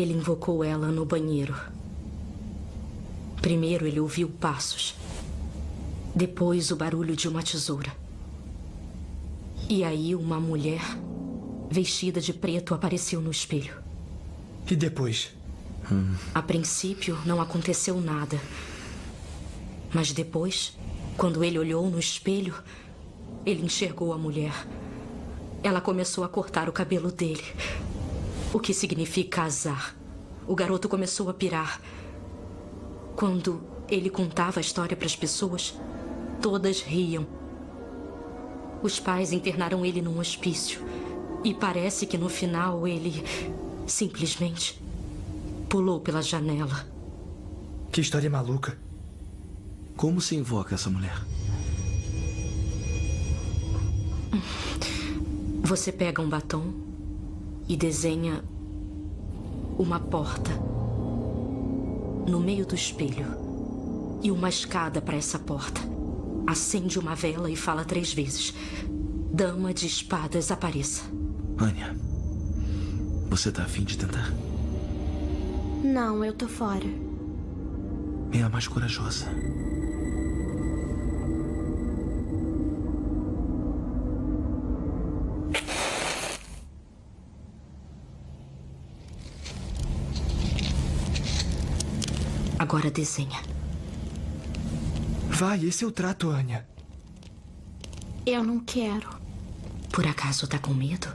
Ele invocou ela no banheiro. Primeiro ele ouviu passos. Depois o barulho de uma tesoura. E aí uma mulher vestida de preto apareceu no espelho. E depois? Hum. A princípio não aconteceu nada. Mas depois, quando ele olhou no espelho, ele enxergou a mulher. Ela começou a cortar o cabelo dele. O que significa azar. O garoto começou a pirar. Quando ele contava a história para as pessoas, todas riam. Os pais internaram ele num hospício. E parece que no final ele simplesmente pulou pela janela. Que história maluca. Como se invoca essa mulher? Você pega um batom e desenha uma porta no meio do espelho e uma escada para essa porta. Acende uma vela e fala três vezes: Dama de espadas, apareça. Anya, você tá afim de tentar? Não, eu tô fora. É a mais corajosa. Agora desenha. Vai, esse é o trato, Anya. Eu não quero. Por acaso tá com medo?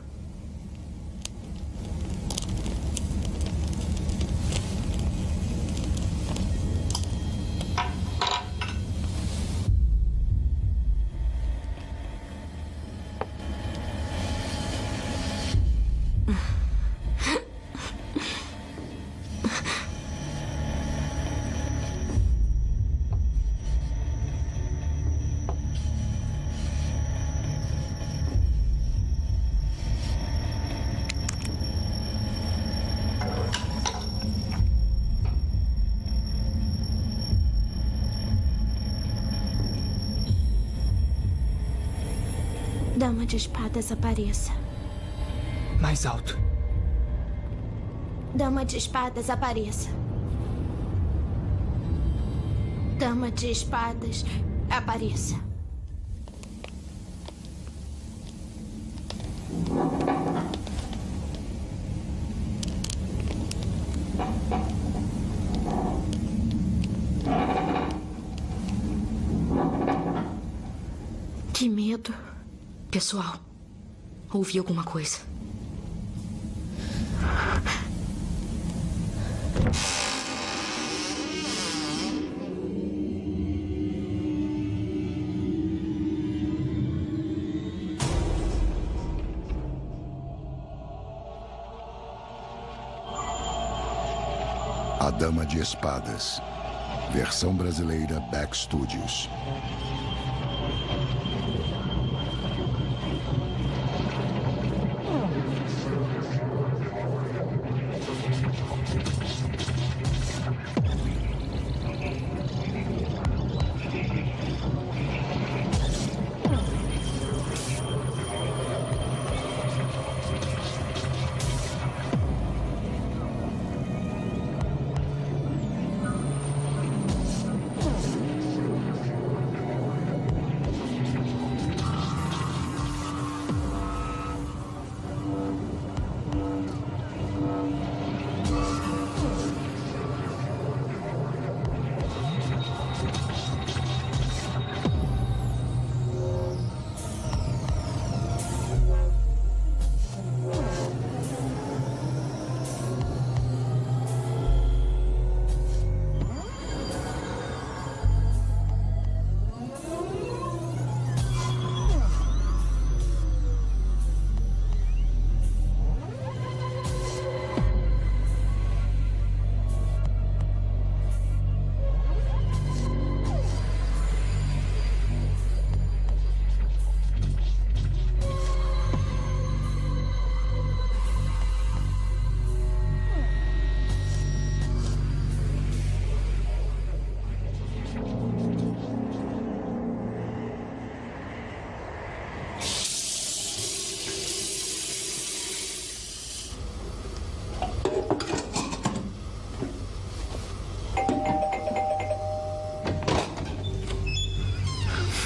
Dama de espadas apareça. Mais alto. Dama de espadas apareça. Dama de espadas apareça. Que medo. Pessoal, ouvi alguma coisa. A Dama de Espadas. Versão brasileira Back Studios.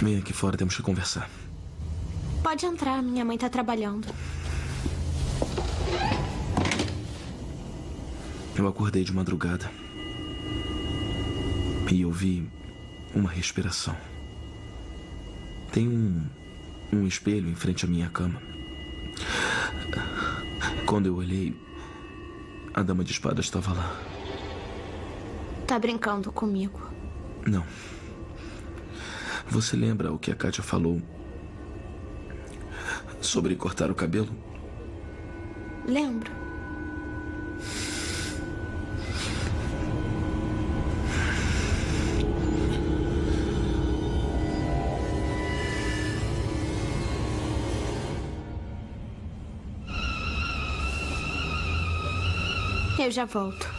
Vem aqui fora, temos que conversar. Pode entrar, minha mãe tá trabalhando. Eu acordei de madrugada. E eu vi uma respiração. Tem um, um espelho em frente à minha cama. Quando eu olhei, a dama de espada estava lá. Tá brincando comigo. Não. Você lembra o que a Kátia falou sobre cortar o cabelo? Lembro. Eu já volto.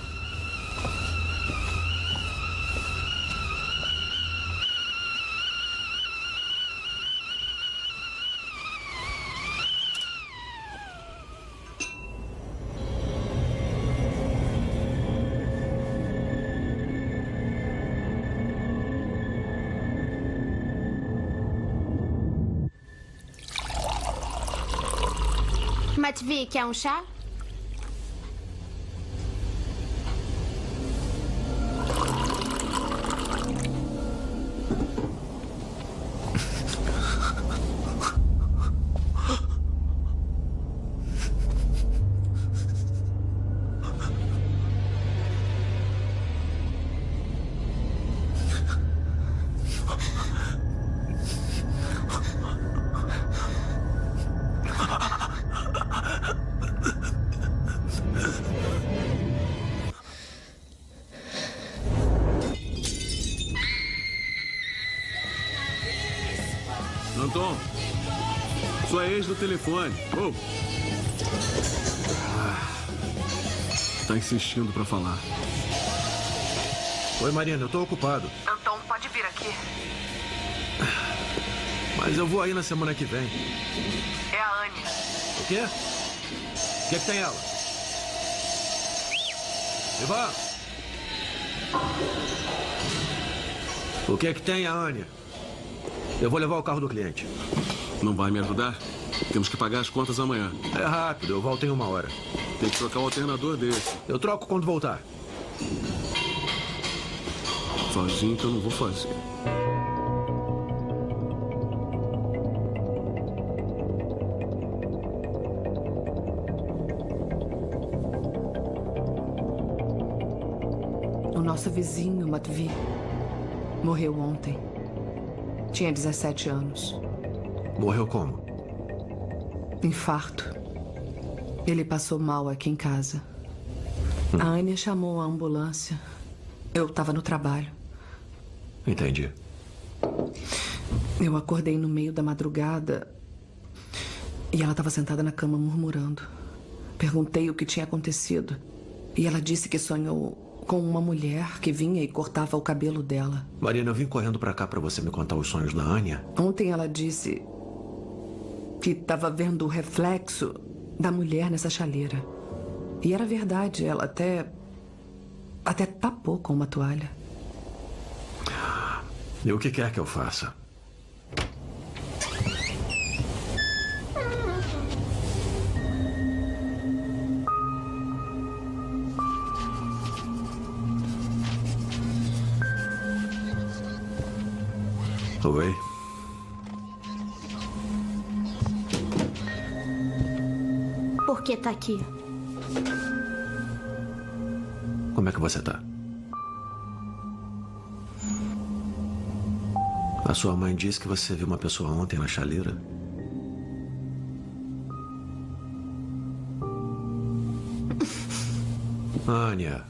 Matvi, quer um chá? Telefone. Oh. Ah, tá insistindo pra falar. Oi, Marina, eu tô ocupado. Anton, pode vir aqui. Mas eu vou aí na semana que vem. É a Anya. O quê? O que, é que tem ela? Ivan! O que é que tem a Anya? Eu vou levar o carro do cliente. Não vai me ajudar? Temos que pagar as contas amanhã. É rápido, eu volto em uma hora. Tem que trocar o alternador desse. Eu troco quando voltar. Sozinho que eu não vou fazer. O nosso vizinho, Matvi, morreu ontem. Tinha 17 anos. Morreu como? Infarto. Ele passou mal aqui em casa. A Anya chamou a ambulância. Eu estava no trabalho. Entendi. Eu acordei no meio da madrugada e ela estava sentada na cama murmurando. Perguntei o que tinha acontecido e ela disse que sonhou com uma mulher que vinha e cortava o cabelo dela. Marina, eu vim correndo pra cá pra você me contar os sonhos da Anya. Ontem ela disse que estava vendo o reflexo da mulher nessa chaleira. E era verdade, ela até. até tapou com uma toalha. E o que quer que eu faça? Oi. Que tá aqui? Como é que você tá? A sua mãe disse que você viu uma pessoa ontem na chaleira. Ania.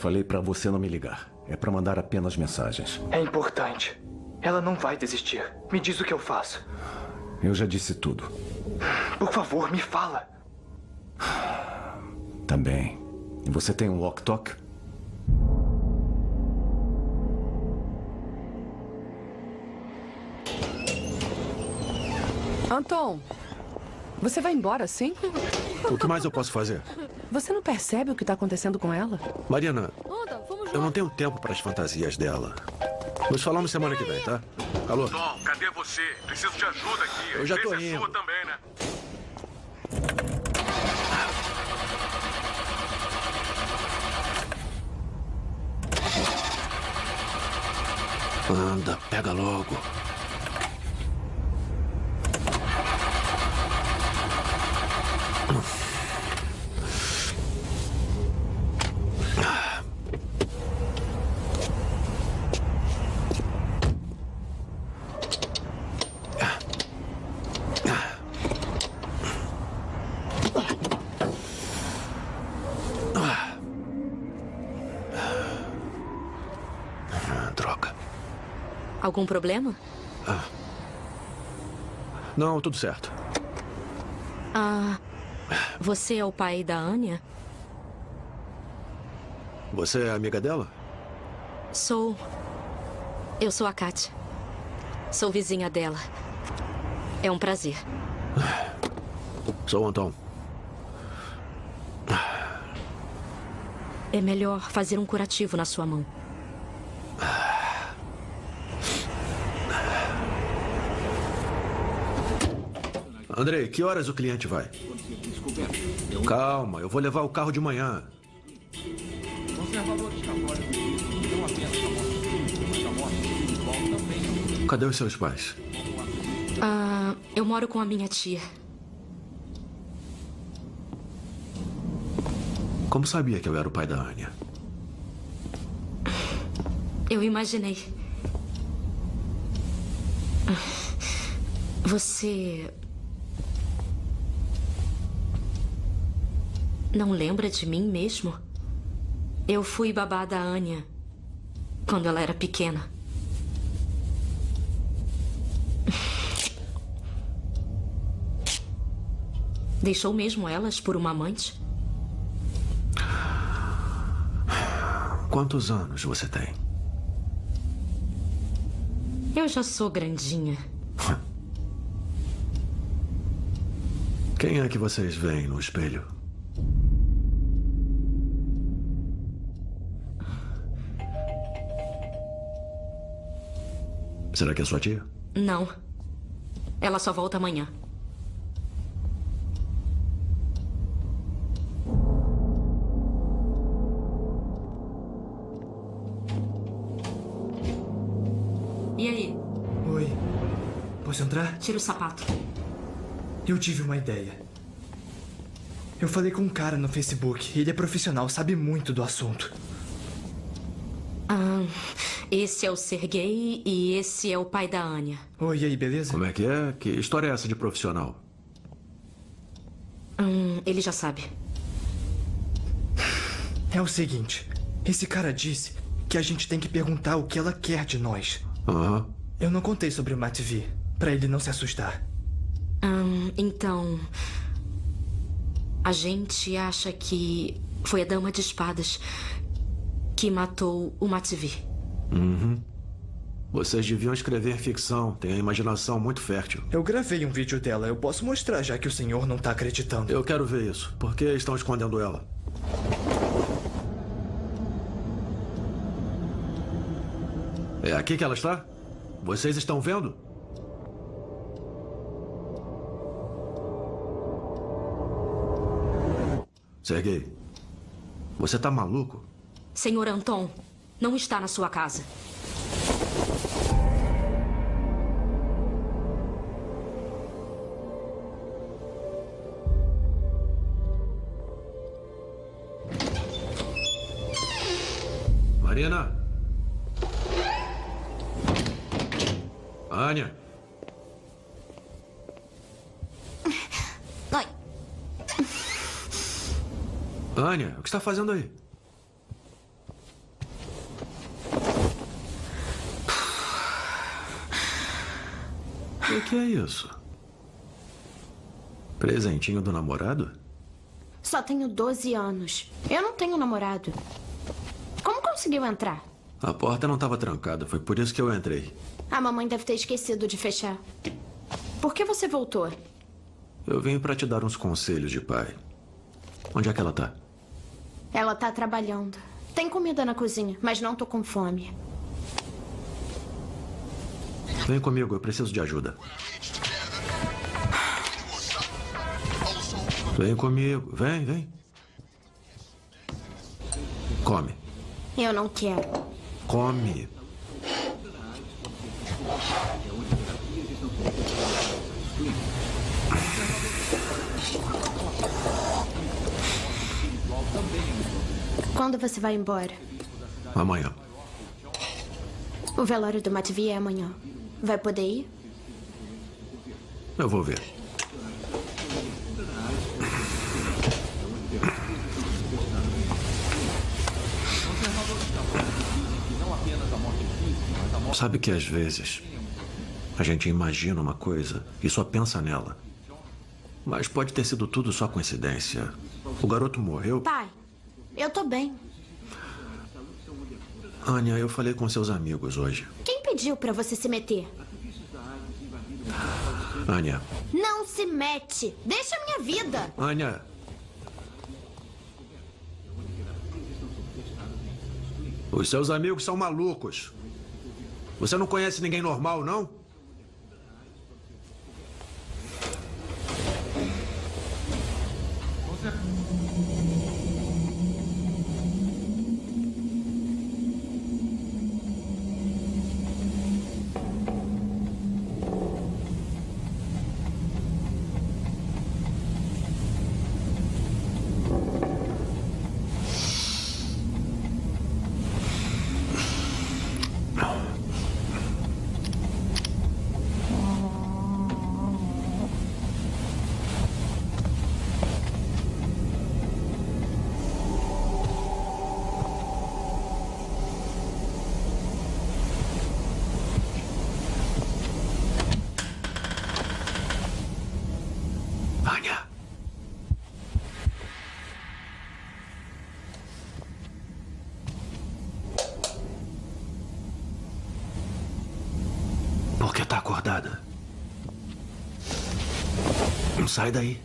Falei pra você não me ligar. É pra mandar apenas mensagens. É importante. Ela não vai desistir. Me diz o que eu faço. Eu já disse tudo. Por favor, me fala. Também. E você tem um walk-talk? Anton, você vai embora sim? O que mais eu posso fazer? Você não percebe o que está acontecendo com ela? Mariana, eu não tenho tempo para as fantasias dela. Nos falamos semana que vem, tá? Alô? Tom, cadê você? Preciso de ajuda aqui. Eu já tô é indo. sua também, né? Anda, pega logo. Ah, droga. Algum problema? Não, tudo certo. Ah. Você é o pai da Anya? Você é amiga dela? Sou. Eu sou a Katia. Sou vizinha dela. É um prazer. Sou o Anton. É melhor fazer um curativo na sua mão. Andrei, que horas o cliente vai? Calma, eu vou levar o carro de manhã. Cadê os seus pais? Ah, eu moro com a minha tia. Como sabia que eu era o pai da Anya? Eu imaginei. Você. Não lembra de mim mesmo? Eu fui babá da Anya quando ela era pequena. Deixou mesmo elas por uma amante? Quantos anos você tem? Eu já sou grandinha. Quem é que vocês veem no espelho? Será que é sua tia? Não. Ela só volta amanhã. E aí? Oi. Posso entrar? Tira o sapato. Eu tive uma ideia. Eu falei com um cara no Facebook. Ele é profissional, sabe muito do assunto. Ah, esse é o Sergei e esse é o pai da Anya. Oi, e aí, beleza? Como é que é? Que história é essa de profissional? Hum, ele já sabe. É o seguinte: esse cara disse que a gente tem que perguntar o que ela quer de nós. Aham. Eu não contei sobre o Matvi, pra ele não se assustar. Hum, então. A gente acha que foi a Dama de Espadas que matou o Matvi. Uhum. Vocês deviam escrever ficção. Tem a imaginação muito fértil. Eu gravei um vídeo dela, eu posso mostrar já que o senhor não tá acreditando. Eu quero ver isso. Por que estão escondendo ela? É aqui que ela está? Vocês estão vendo? Sergei, você tá maluco? Senhor Anton, não está na sua casa. Marina? Anya? Oi. Anya, o que está fazendo aí? O que é isso? Presentinho do namorado? Só tenho 12 anos. Eu não tenho namorado. Como conseguiu entrar? A porta não estava trancada, foi por isso que eu entrei. A mamãe deve ter esquecido de fechar. Por que você voltou? Eu vim para te dar uns conselhos de pai. Onde é que ela tá? Ela tá trabalhando. Tem comida na cozinha, mas não tô com fome. Vem comigo, eu preciso de ajuda. Vem comigo, vem, vem. Come. Eu não quero. Come. Quando você vai embora? Amanhã. O velório do Matvi é amanhã. Vai poder ir? Eu vou ver. Sabe que às vezes a gente imagina uma coisa e só pensa nela. Mas pode ter sido tudo só coincidência. O garoto morreu. Pai, eu tô bem. Ania, eu falei com seus amigos hoje. Quem pediu pra você se meter? Ania. Não se mete. Deixa a minha vida. Ania. Os seus amigos são malucos. Você não conhece ninguém normal, não? Ania. Por que tá acordada? Não sai daí.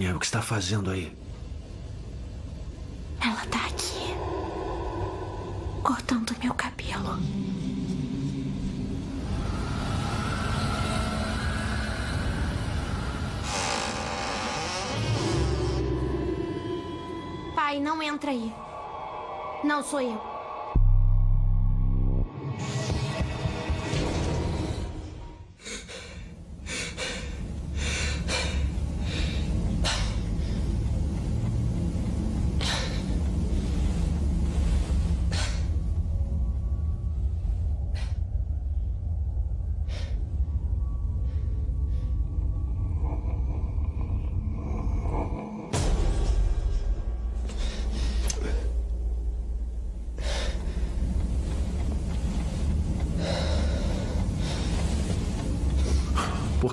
Ania, o que está fazendo aí? Ela tá aqui. Cortando meu cabelo. Pai, não entra aí. Não sou eu.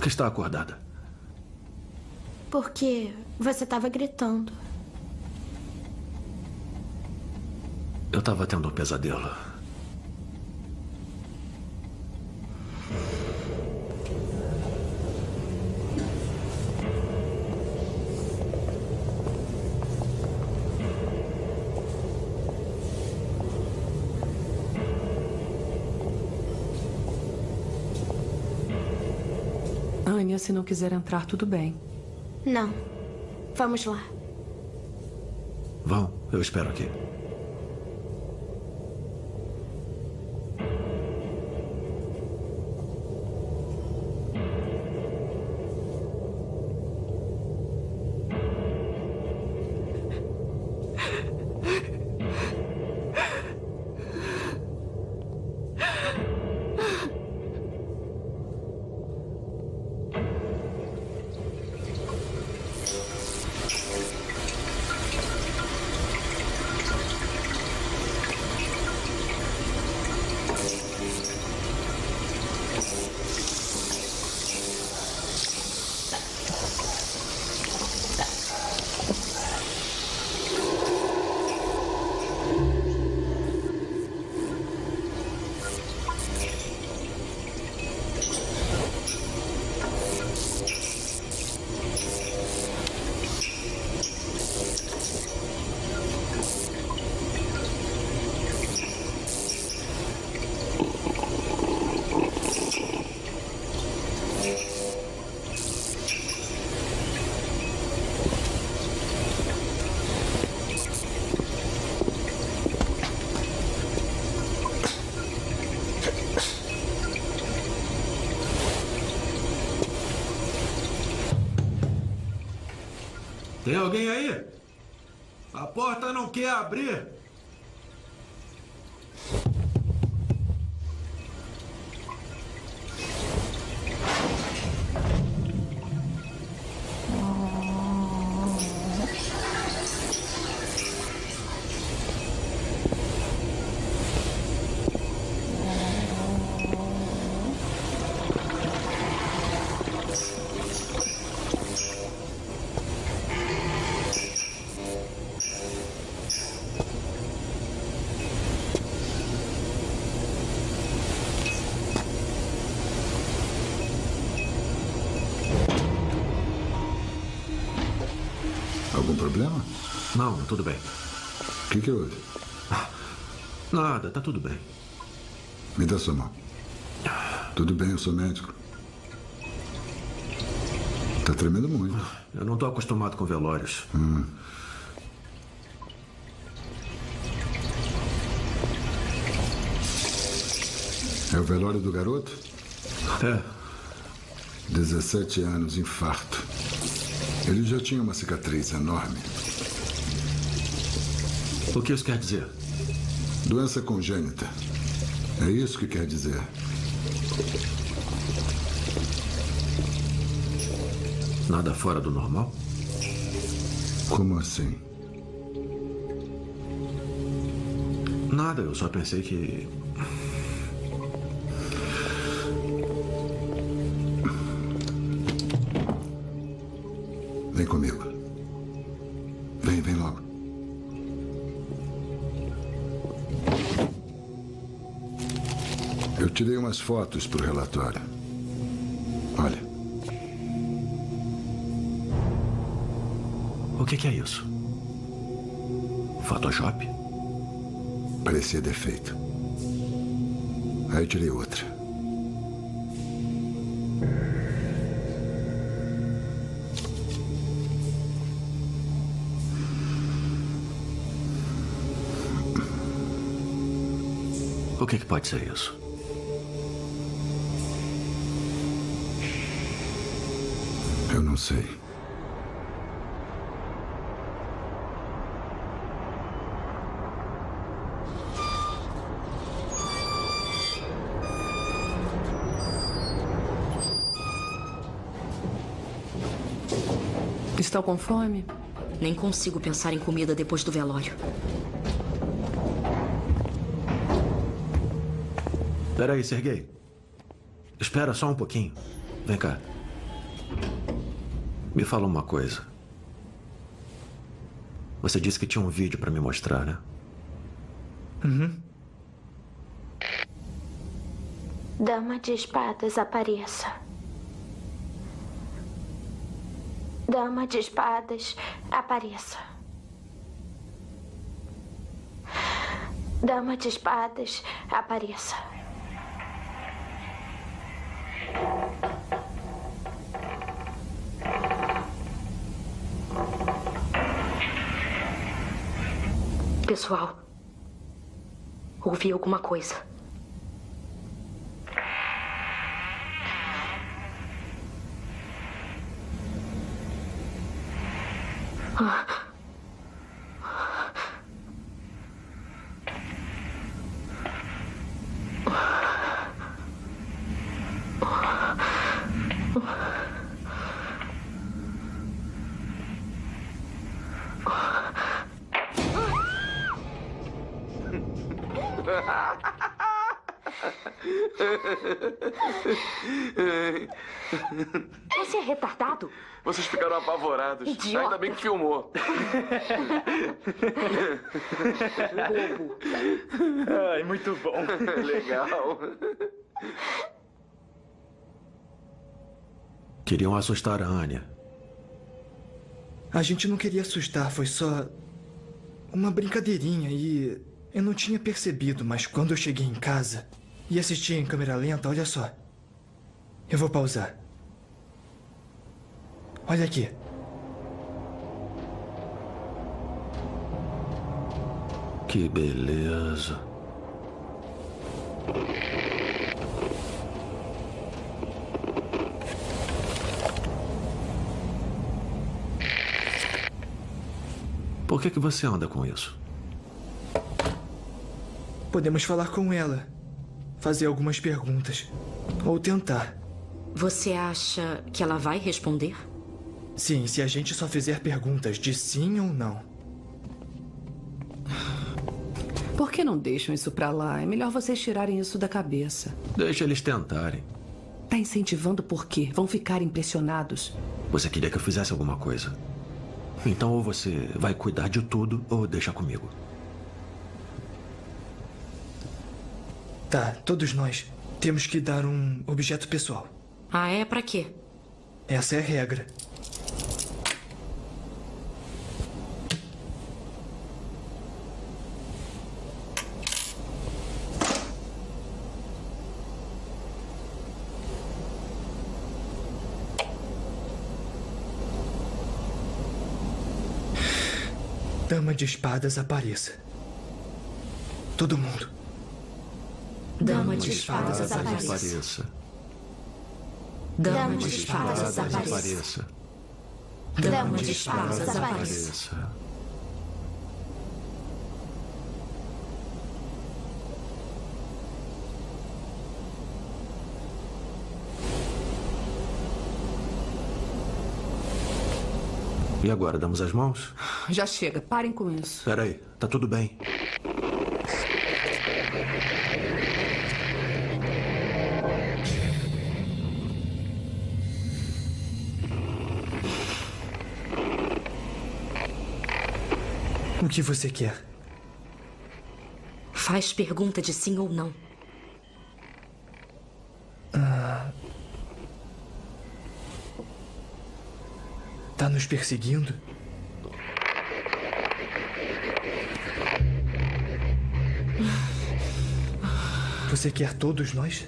Que está acordada? Porque você tava gritando. Eu estava tendo um pesadelo. Se não quiser entrar, tudo bem. Não. Vamos lá. Vão, eu espero aqui. Tem alguém aí? A porta não quer abrir. Problema? Não, tudo bem. O que, que houve? Nada, tá tudo bem. Me dá sua mão. Tudo bem, eu sou médico. Tá tremendo muito. Eu não tô acostumado com velórios. Hum. É o velório do garoto? É. 17 anos, infarto. Ele já tinha uma cicatriz enorme. O que isso quer dizer? Doença congênita. É isso que quer dizer. Nada fora do normal? Como assim? Nada, eu só pensei que. Comigo. Vem, vem logo. Eu tirei umas fotos para o relatório. Olha. O que, que é isso? Photoshop? Parecia defeito. Aí eu tirei outra. O que, que pode ser isso? Eu não sei. Estão com fome? Nem consigo pensar em comida depois do velório. Peraí, Sergei. Espera só um pouquinho. Vem cá. Me fala uma coisa. Você disse que tinha um vídeo para me mostrar, né? Uhum. Dama de espadas, apareça. Dama de espadas, apareça. Dama de espadas, apareça. Pessoal, ouvi alguma coisa. Você é retardado? Vocês ficaram apavorados. Idiota. Ainda bem que filmou. Bobo. Ai, muito bom. Legal. Queriam assustar a Anya. A gente não queria assustar, foi só uma brincadeirinha e eu não tinha percebido, mas quando eu cheguei em casa e assisti em câmera lenta, olha só. Eu vou pausar. Olha aqui. Que beleza. Por que, que você anda com isso? Podemos falar com ela, fazer algumas perguntas. Ou tentar. Você acha que ela vai responder? Sim, se a gente só fizer perguntas de sim ou não. Por que não deixam isso pra lá? É melhor vocês tirarem isso da cabeça. Deixa eles tentarem. Tá incentivando por quê? Vão ficar impressionados. Você queria que eu fizesse alguma coisa. Então ou você vai cuidar de tudo ou deixa comigo. Tá, todos nós temos que dar um objeto pessoal. Ah, é? Pra quê? Essa é a regra. Dama de espadas apareça. Todo mundo. Dama de espadas apareça. apareça. Dama de espadas apareça. Dama de espadas apareça. E agora, damos as mãos? Já chega, parem com isso. Peraí, tá tudo bem. O que você quer? Faz pergunta de sim ou não. Nos perseguindo? Você quer todos nós?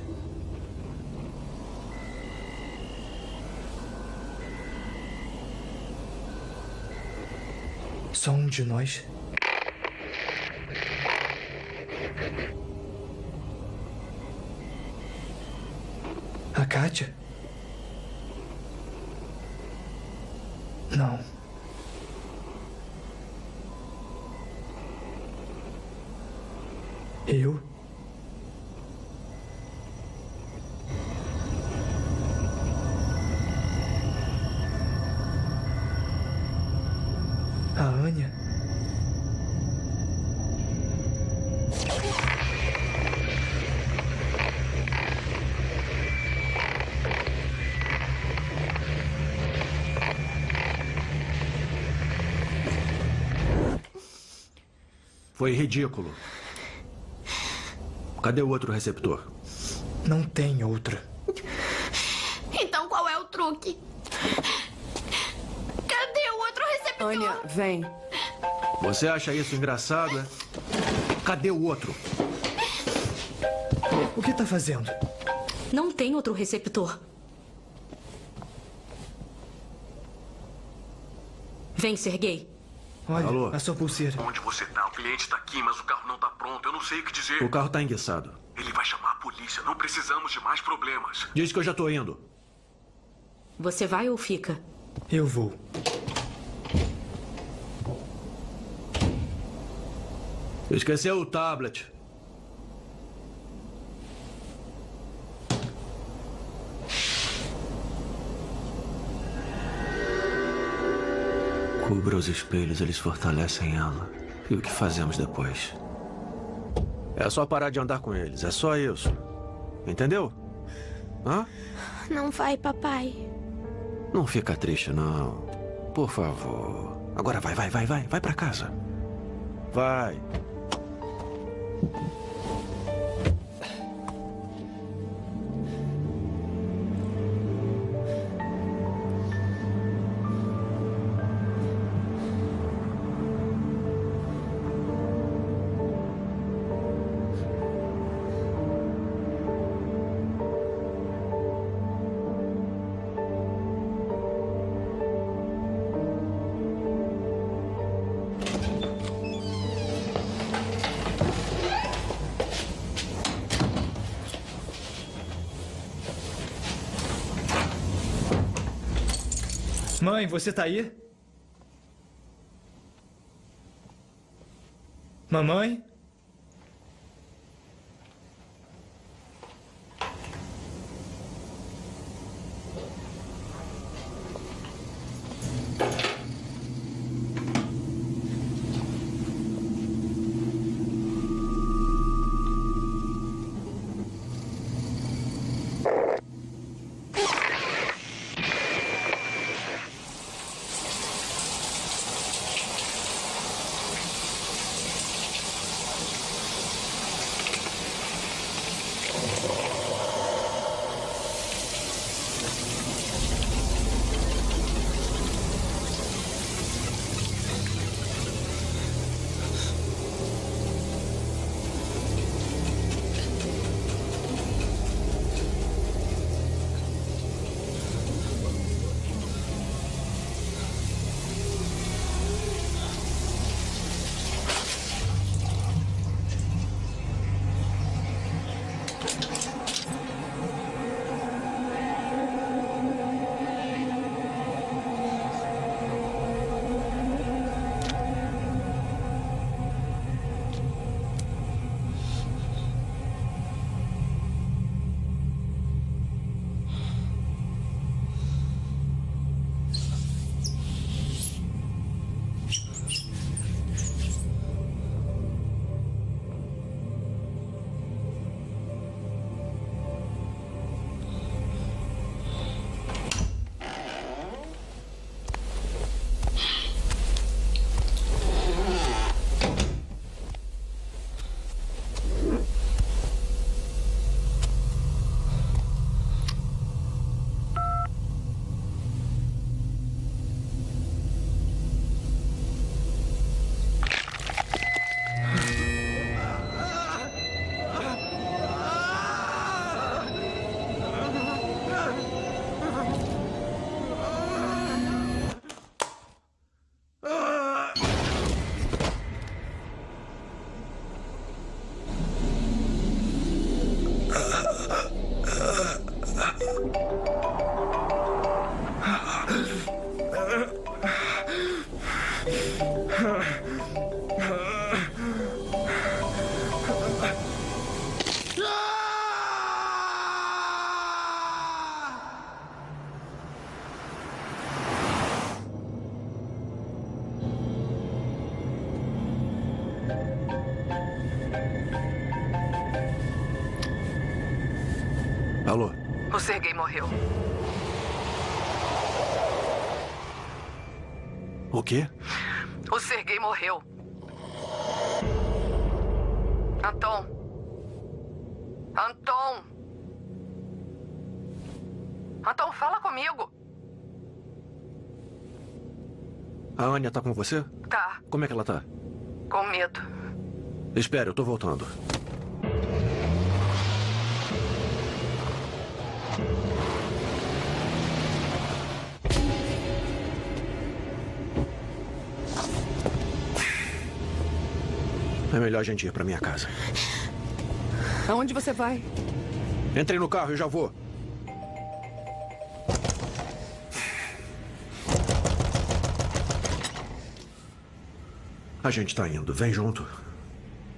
Só um de nós? Foi ridículo. Cadê o outro receptor? Não tem outra. Então qual é o truque? Cadê o outro receptor? Anya, vem. Você acha isso engraçado, é? Cadê o outro? O que tá fazendo? Não tem outro receptor. Vem, Sergei. Olha, Alô? a sua pulseira. Onde você tá? O cliente tá aqui, mas o carro não tá pronto. Eu não sei o que dizer. O carro tá enguiçado. Ele vai chamar a polícia. Não precisamos de mais problemas. Diz que eu já tô indo. Você vai ou fica? Eu vou. Esqueceu o tablet. Cubra os espelhos, eles fortalecem ela. E o que fazemos depois? É só parar de andar com eles, é só isso. Entendeu? Hã? Não vai, papai. Não fica triste, não. Por favor. Agora vai, vai, vai, vai. Vai pra casa. Vai. Mãe, você tá aí? Mamãe? Comigo. A Anya tá com você? Tá, Como é que ela tá? com medo. Espere, eu tô voltando. É melhor a gente ir pra minha casa. Aonde você vai? Entre no carro e já vou. A gente tá indo. Vem junto.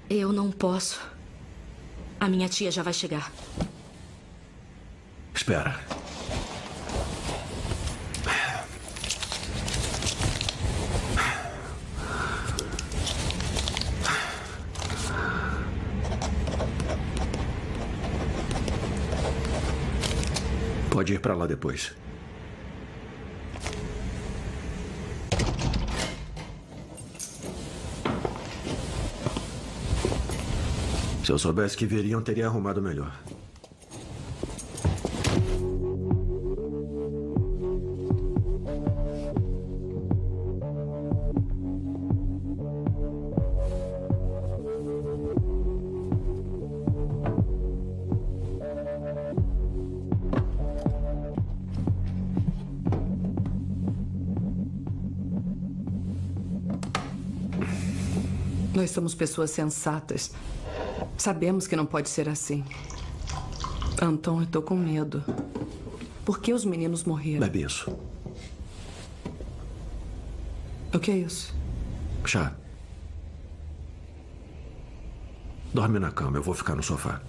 Eu não posso. A minha tia já vai chegar. Espera. Pode ir pra lá depois. Se eu soubesse que viriam, teria arrumado melhor. Nós somos pessoas sensatas. Sabemos que não pode ser assim. Anton, eu tô com medo. Por que os meninos morreram? Bebe isso. O que é isso? Chá. Dorme na cama, eu vou ficar no sofá.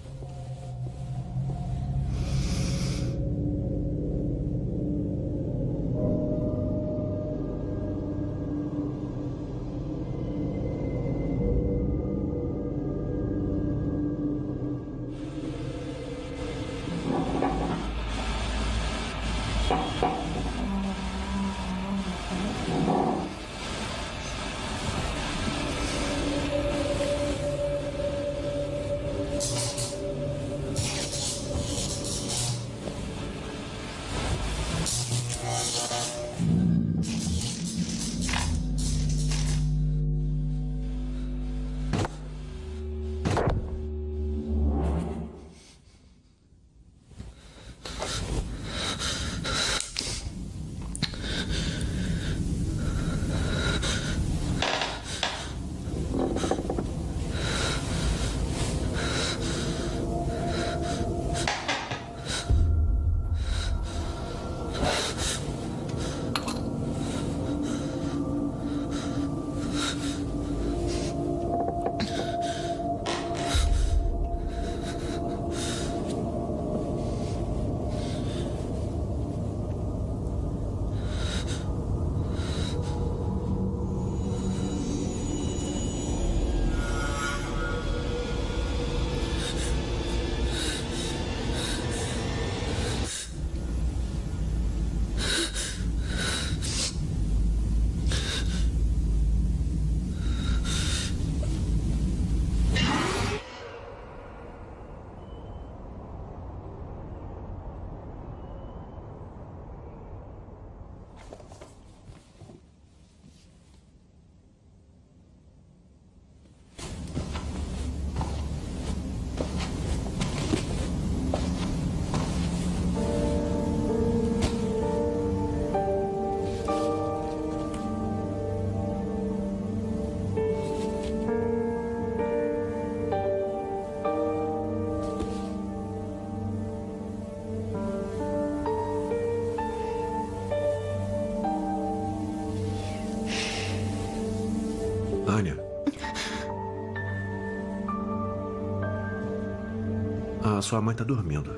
Sua mãe tá dormindo.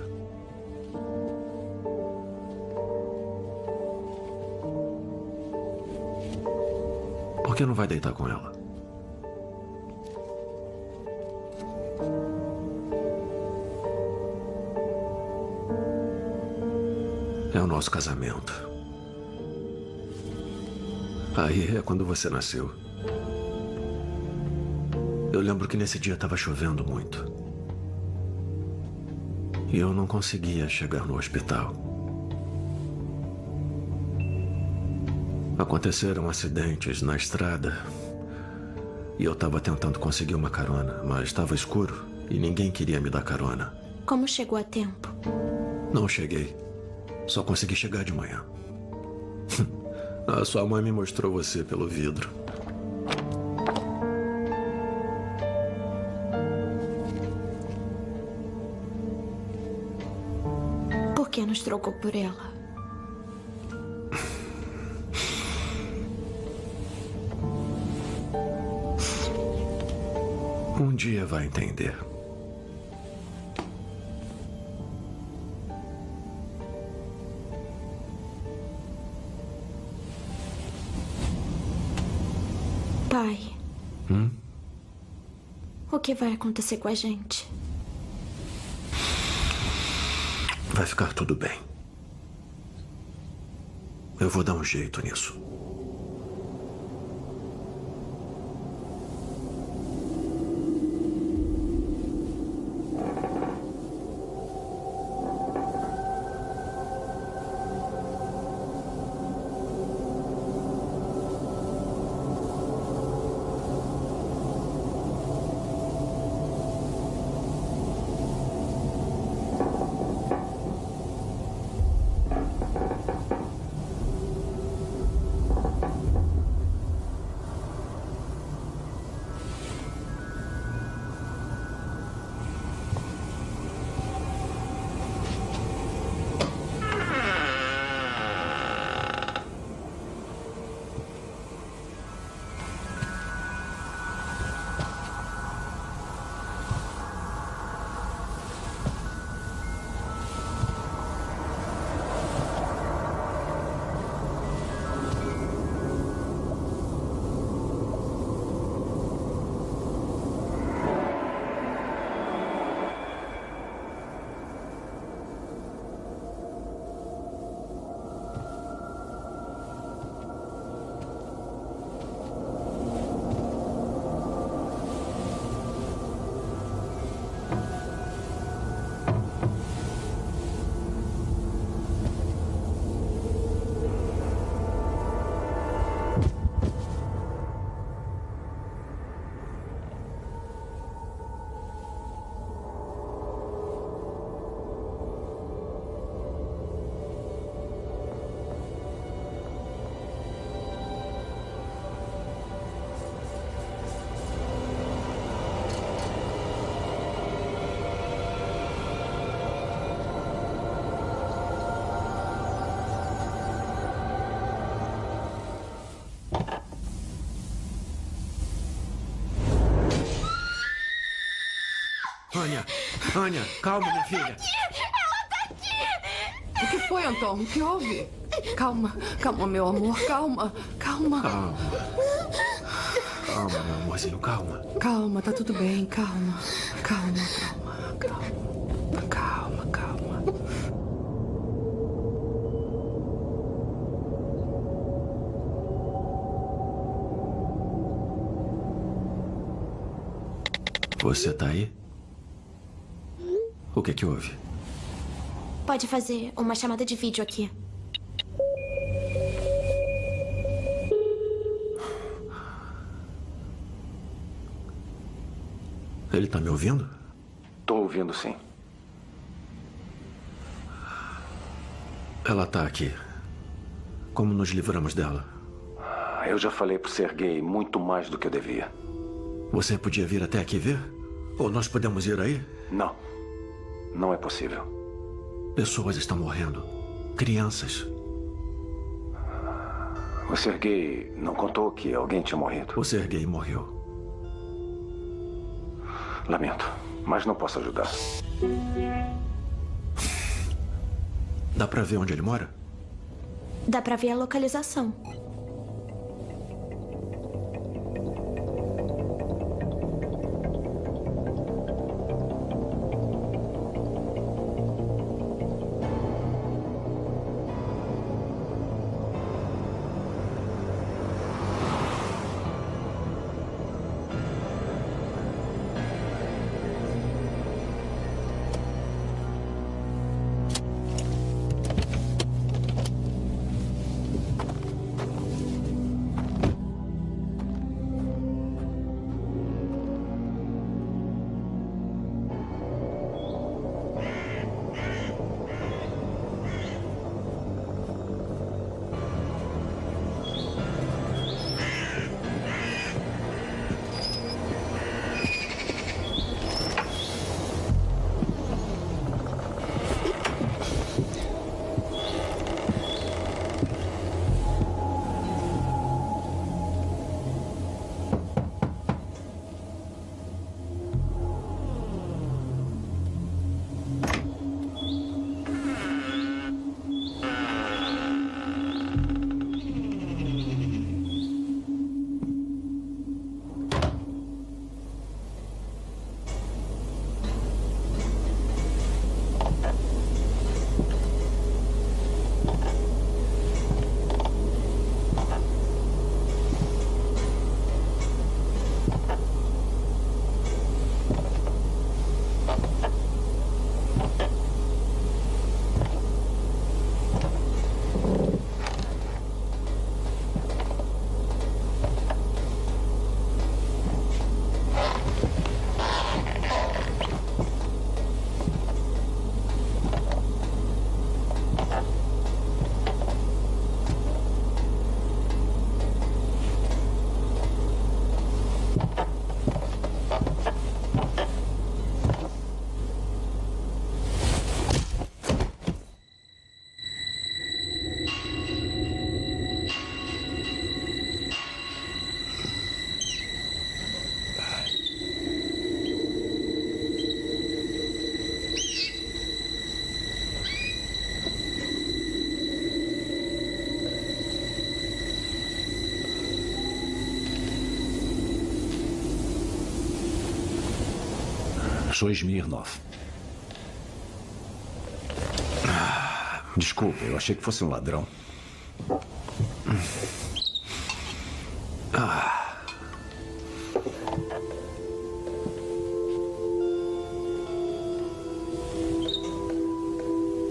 Por que não vai deitar com ela? É o nosso casamento. Aí é quando você nasceu. Eu lembro que nesse dia estava chovendo muito. E eu não conseguia chegar no hospital. Aconteceram acidentes na estrada. E eu estava tentando conseguir uma carona, mas estava escuro e ninguém queria me dar carona. Como chegou a tempo? Não cheguei. Só consegui chegar de manhã. A sua mãe me mostrou você pelo vidro. Nos trocou por ela. Um dia vai entender. Pai, Hum? o que vai acontecer com a gente? Vai ficar tudo bem. Eu vou dar um jeito nisso. Anya, Anya, calma, minha filha. O que foi, Anton? O que houve? Calma, calma, meu amor, calma, calma. Calma. Calma, meu amorzinho, calma. Calma, tá tudo bem, calma. Calma, calma, calma. Calma, calma. Você tá aí? O que que houve? Pode fazer uma chamada de vídeo aqui. Ele tá me ouvindo? Tô ouvindo sim. Ela tá aqui. Como nos livramos dela? Eu já falei pro Sergei muito mais do que eu devia. Você podia vir até aqui ver? Ou nós podemos ir aí? Não. Não é possível. Pessoas estão morrendo. Crianças. O Sergei não contou que alguém tinha morrido. O Sergei morreu. Lamento, mas não posso ajudar. Dá pra ver onde ele mora? Dá pra ver a localização. Sou Smirnov. Ah, desculpa, eu achei que fosse um ladrão. Ah.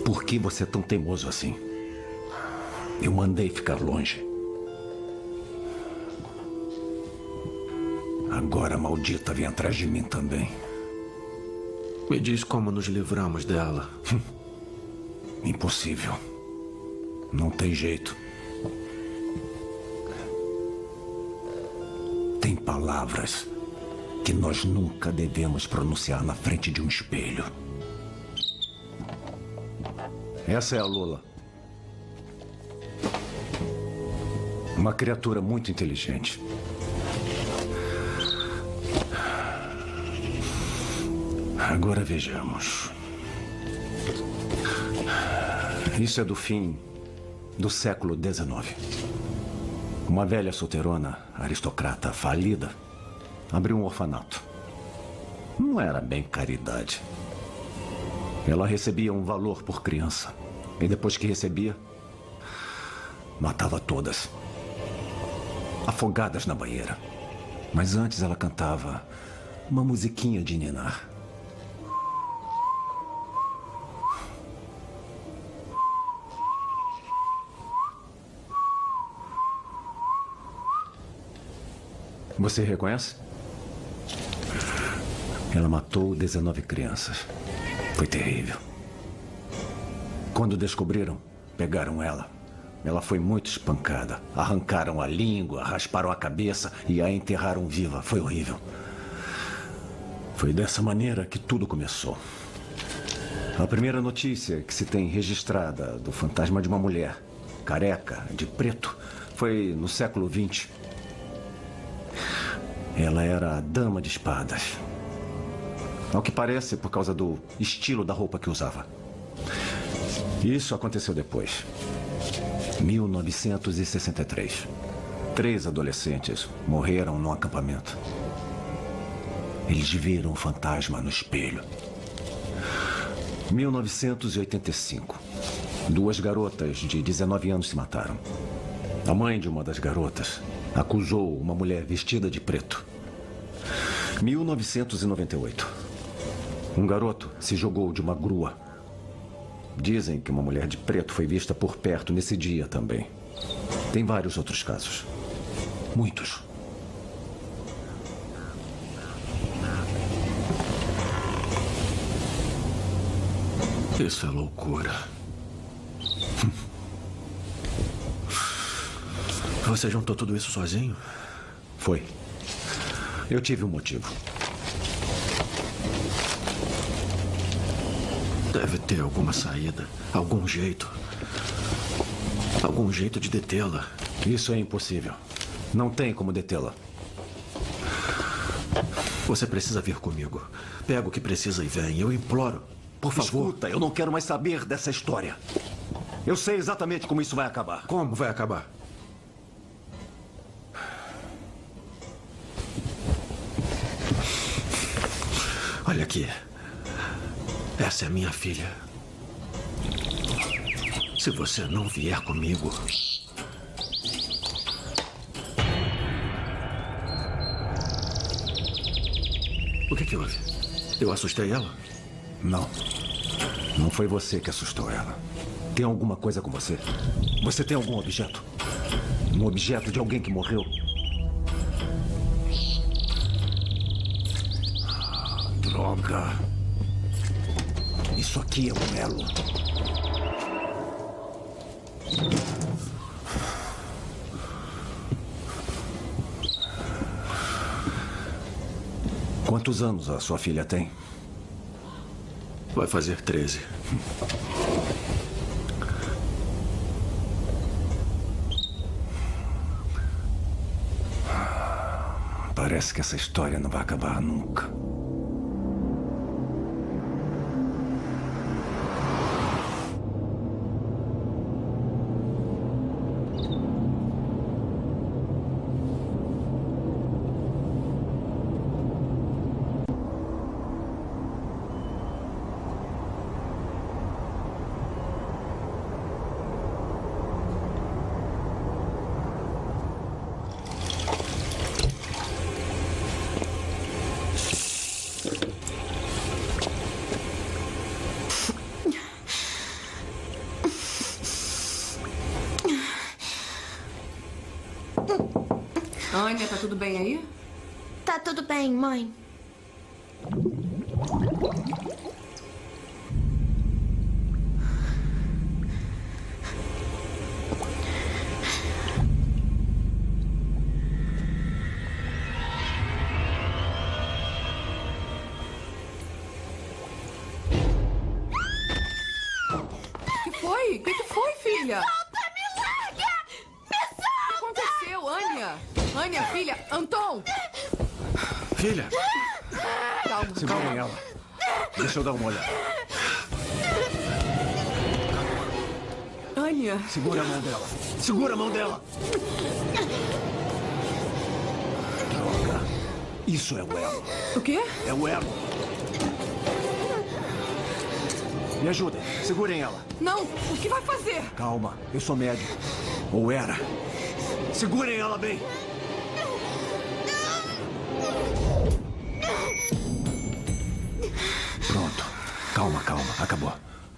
Por que você é tão teimoso assim? Eu mandei ficar longe. Agora a maldita vem atrás de mim também. Me diz como nos livramos dela. Impossível. Não tem jeito. Tem palavras que nós nunca devemos pronunciar na frente de um espelho. Essa é a Lula. Uma criatura muito inteligente. Agora vejamos. Isso é do fim do século XIX. Uma velha solteirona, aristocrata falida, abriu um orfanato. Não era bem caridade. Ela recebia um valor por criança. E depois que recebia, matava todas. Afogadas na banheira. Mas antes ela cantava uma musiquinha de ninar. Você reconhece? Ela matou 19 crianças. Foi terrível. Quando descobriram, pegaram ela. Ela foi muito espancada. Arrancaram a língua, rasparam a cabeça e a enterraram viva. Foi horrível. Foi dessa maneira que tudo começou. A primeira notícia que se tem registrada do fantasma de uma mulher, careca, de preto, foi no século XX. Ela era a dama de espadas. Ao que parece, por causa do estilo da roupa que usava. Isso aconteceu depois. 1963. Três adolescentes morreram num acampamento. Eles viram um fantasma no espelho. 1985. Duas garotas de 19 anos se mataram. A mãe de uma das garotas acusou uma mulher vestida de preto. 1998. Um garoto se jogou de uma grua. Dizem que uma mulher de preto foi vista por perto nesse dia também. Tem vários outros casos. Muitos. Isso é loucura. Você juntou tudo isso sozinho? Foi. Eu tive um motivo. Deve ter alguma saída, algum jeito. Algum jeito de detê-la. Isso é impossível. Não tem como detê-la. Você precisa vir comigo. Pega o que precisa e vem. Eu imploro. Por favor. Escuta, eu não quero mais saber dessa história. Eu sei exatamente como isso vai acabar. Como vai acabar? Olha aqui. Essa é minha filha. Se você não vier comigo. O que, que houve? Eu assustei ela? Não. Não foi você que assustou ela. Tem alguma coisa com você? Você tem algum objeto? Um objeto de alguém que morreu? Droga. Isso aqui é um elo. Quantos anos a sua filha tem? Vai fazer 13. Parece que essa história não vai acabar nunca. Segura a mão dela. Droga. Isso é o elo. O quê? É o elo. Me ajudem. Segurem ela. Não, o que vai fazer? Calma. Eu sou médico. Ou era. Segurem ela bem. Pronto. Calma, calma. Acabou.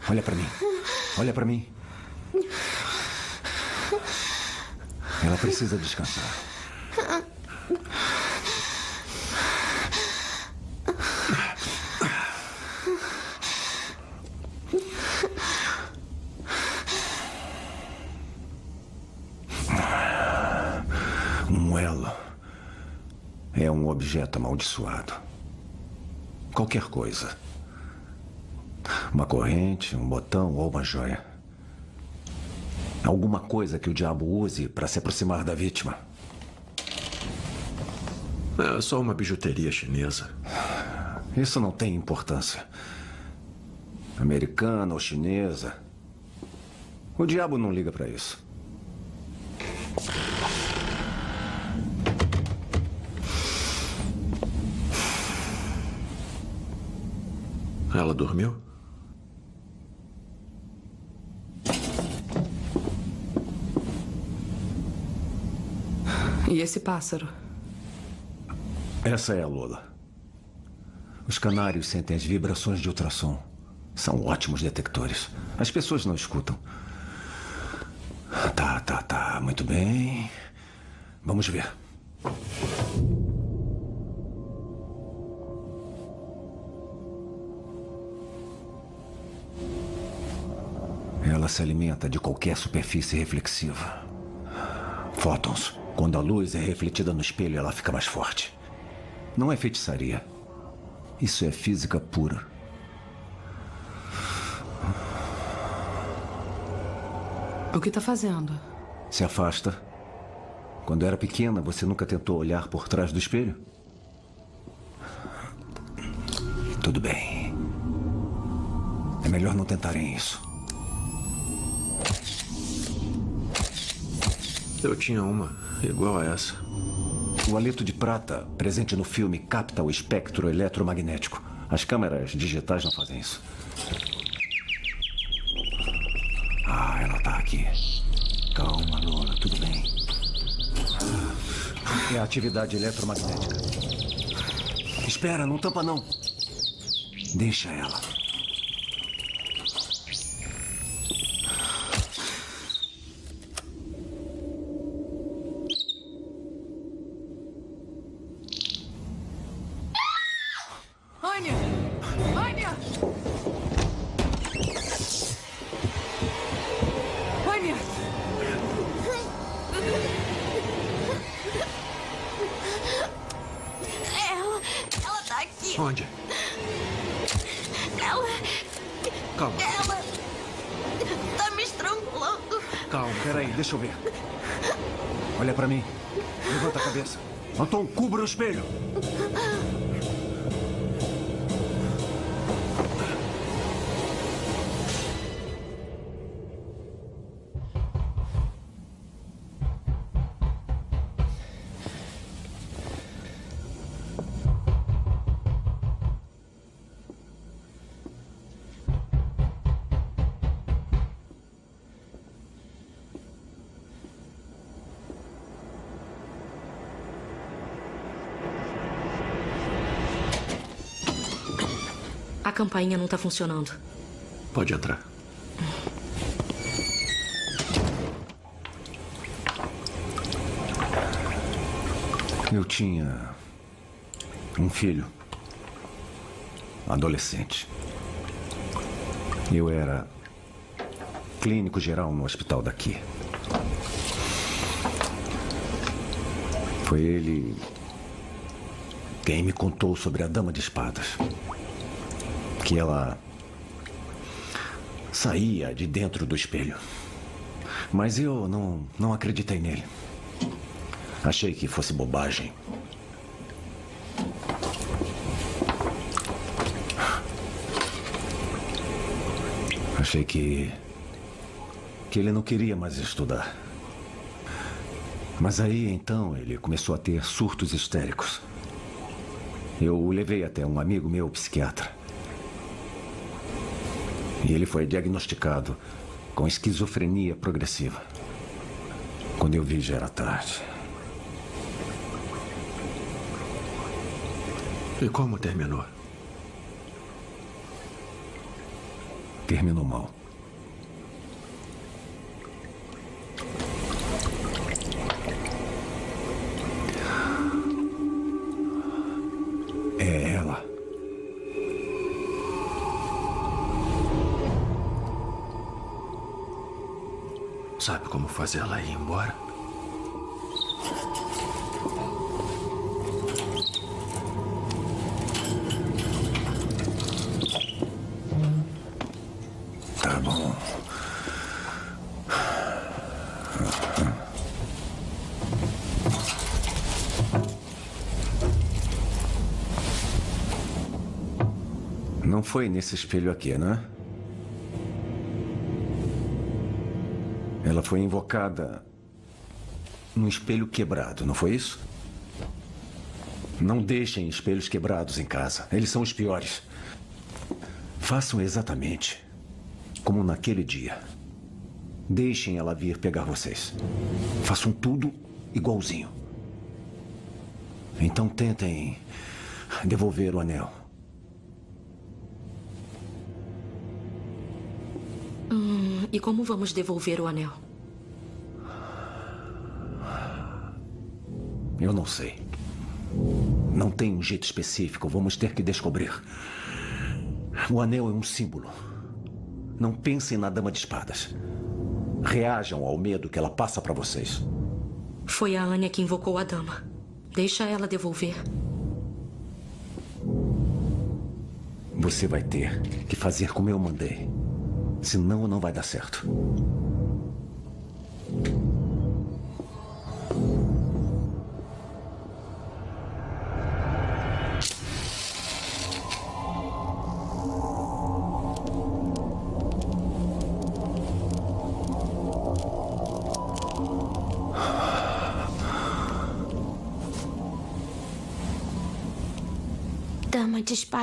Olha pra mim. Olha pra mim. Ela precisa descansar. Um elo é um objeto amaldiçoado. Qualquer coisa. Uma corrente, um botão ou uma joia. Alguma coisa que o diabo use para se aproximar da vítima. É só uma bijuteria chinesa. Isso não tem importância. Americana ou chinesa. O diabo não liga para isso. Ela dormiu? E esse pássaro? Essa é a Lola. Os canários sentem as vibrações de ultrassom. São ótimos detectores. As pessoas não escutam. Tá, tá, tá. Muito bem. Vamos ver. Ela se alimenta de qualquer superfície reflexiva. Fótons. Quando a luz é refletida no espelho, ela fica mais forte. Não é feitiçaria. Isso é física pura. O que tá fazendo? Se afasta. Quando era pequena, você nunca tentou olhar por trás do espelho? Tudo bem. É melhor não tentarem isso. Eu tinha uma igual a essa. O haleto de prata, presente no filme, capta o espectro eletromagnético. As câmeras digitais não fazem isso. Ah, ela tá aqui. Calma, Lola, tudo bem. É a atividade eletromagnética. Espera, não tampa não. Deixa ela. Campainha não tá funcionando. Pode entrar. Eu tinha um filho, adolescente. Eu era clínico geral no hospital daqui. Foi ele quem me contou sobre a Dama de Espadas. Que ela saía de dentro do espelho. Mas eu não, não acreditei nele. Achei que fosse bobagem. Achei que. que ele não queria mais estudar. Mas aí então ele começou a ter surtos histéricos. Eu o levei até um amigo meu, psiquiatra. E ele foi diagnosticado com esquizofrenia progressiva. Quando eu vi já era tarde. E como terminou? Terminou mal. Fazer ela ir embora? Tá bom. Não foi nesse espelho aqui, né? Foi invocada num espelho quebrado, não foi isso? Não deixem espelhos quebrados em casa. Eles são os piores. Façam exatamente como naquele dia. Deixem ela vir pegar vocês. Façam tudo igualzinho. Então tentem devolver o anel. Hum, e como vamos devolver o anel? Eu não sei. Não tem um jeito específico. Vamos ter que descobrir. O anel é um símbolo. Não pensem na dama de espadas. Reajam ao medo que ela passa para vocês. Foi a Anya que invocou a dama. Deixa ela devolver. Você vai ter que fazer como eu mandei. Senão não vai dar certo.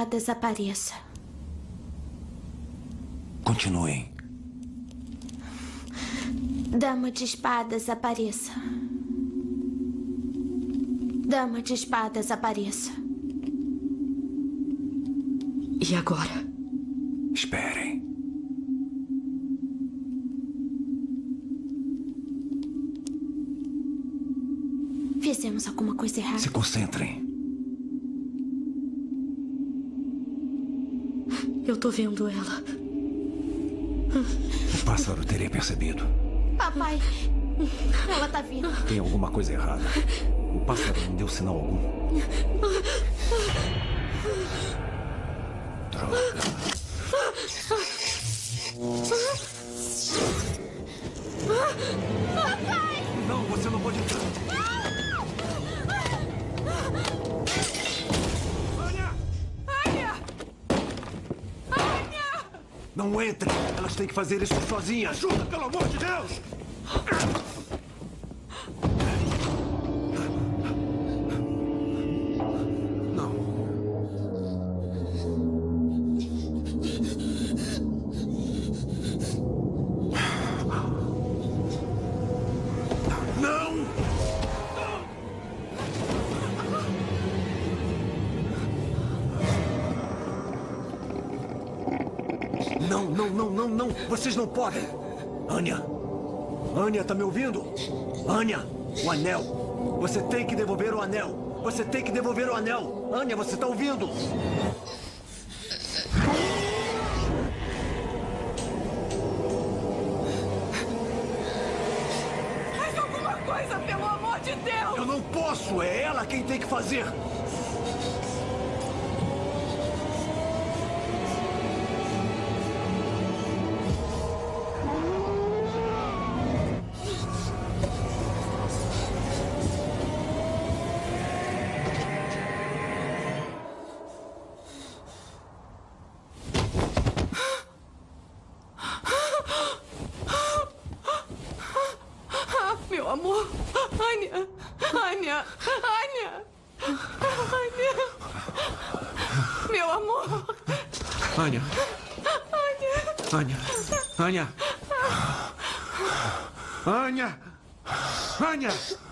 Dama de espadas, apareça. Continuem. Dama de espadas, apareça. Dama de espadas, apareça. E agora? Esperem. Fizemos alguma coisa errada. Se concentrem. Tô vendo ela. O pássaro teria percebido. Papai, ela tá vindo. Tem alguma coisa errada. O pássaro não deu sinal algum. Fazer isso sozinhas! Ajuda, pelo amor de Deus! Podem! Anya! Anya, tá me ouvindo? Anya! O anel! Você tem que devolver o anel! Você tem que devolver o anel. Anya, você tá ouvindo? Faz alguma coisa, pelo amor de Deus! Eu não posso. É ela quem tem que fazer. Anya.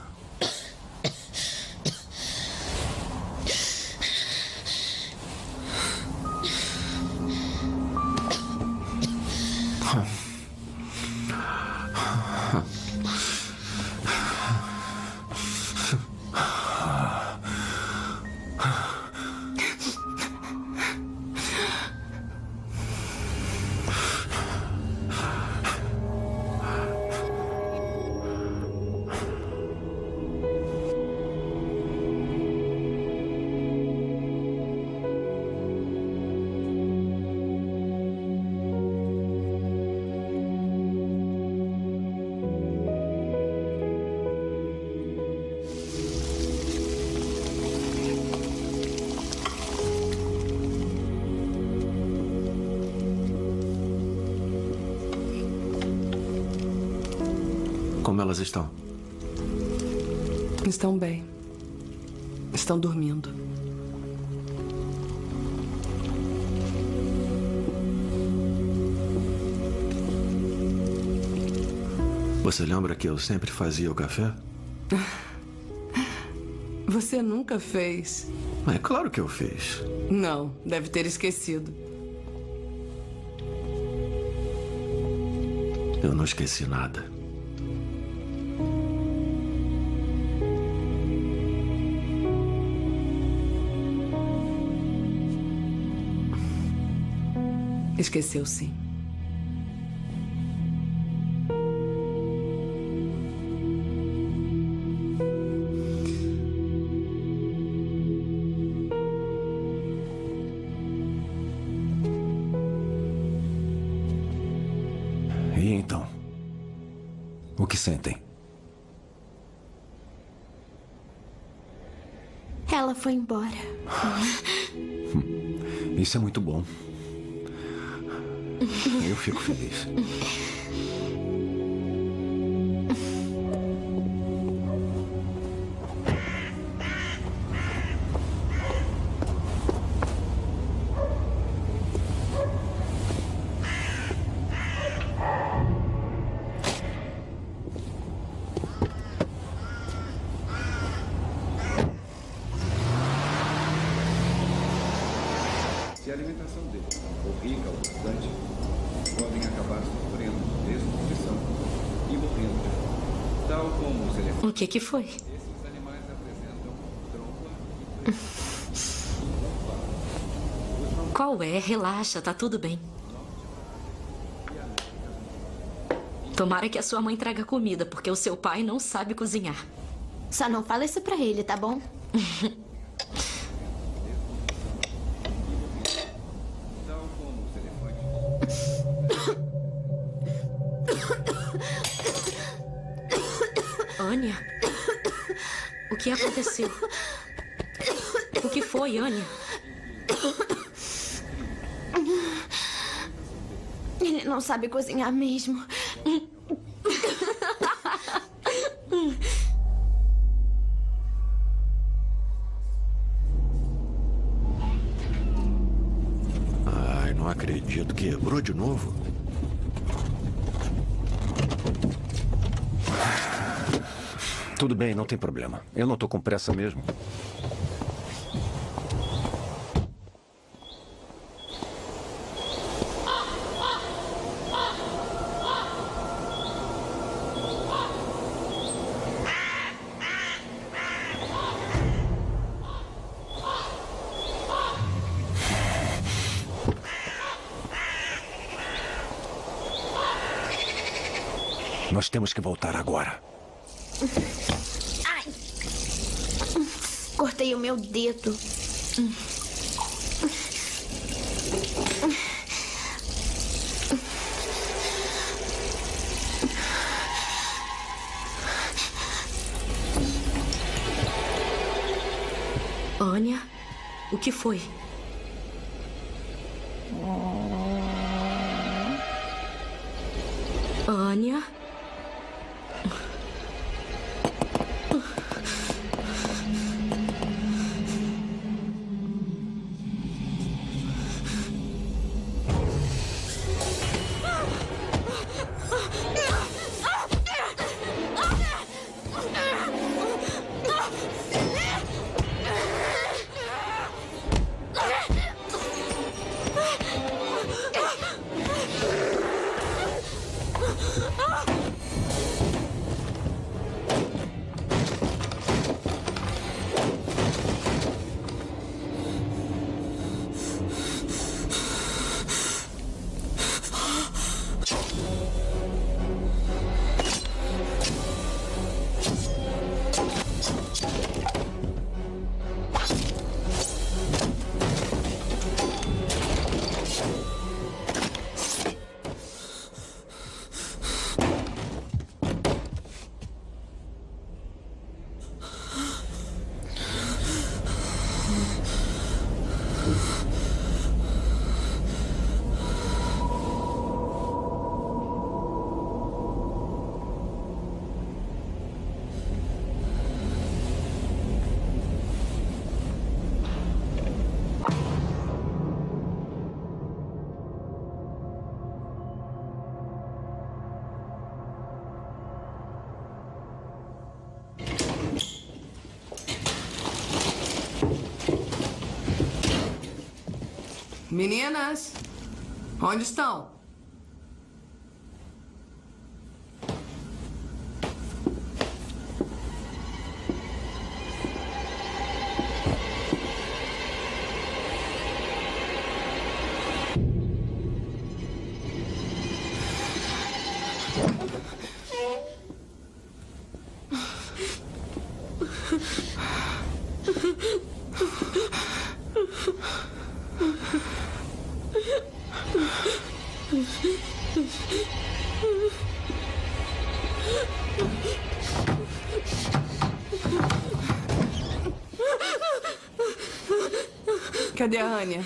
Você lembra que eu sempre fazia o café? Você nunca fez. É claro que eu fiz. Não, deve ter esquecido. Eu não esqueci nada. Esqueceu sim. Sentem? Ela foi embora. Isso é muito bom. Eu fico feliz. Alimentação rica o bastante, podem acabar sofrendo desnutrição e morrendo de fome. Tal como os elefantes. O que que foi? Esses animais apresentam trompa Qual é? Relaxa, tá tudo bem. Tomara que a sua mãe traga comida, porque o seu pai não sabe cozinhar. Só não fala isso pra ele, tá bom? aconteceu? O que foi, Anya? Ele não sabe cozinhar mesmo. bem, não tem problema. Eu não estou com pressa mesmo. Nós temos que voltar agora. Meu Meninas, onde estão? Cadê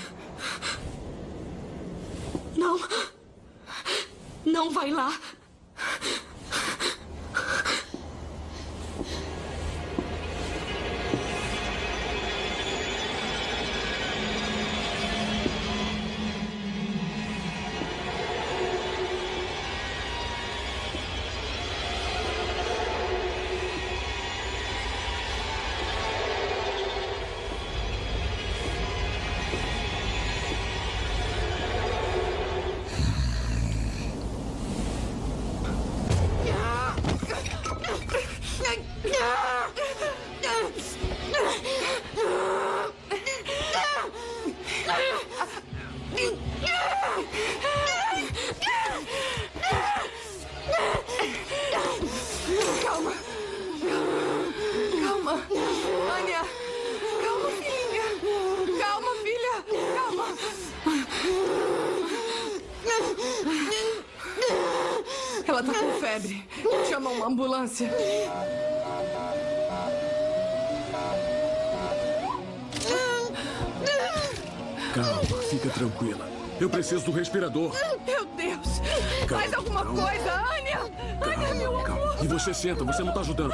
Calma, fica tranquila. Eu preciso do respirador. Meu Deus. Calma, Faz alguma calma. coisa, Anya. Anya, meu amor. E você senta, você não tá ajudando.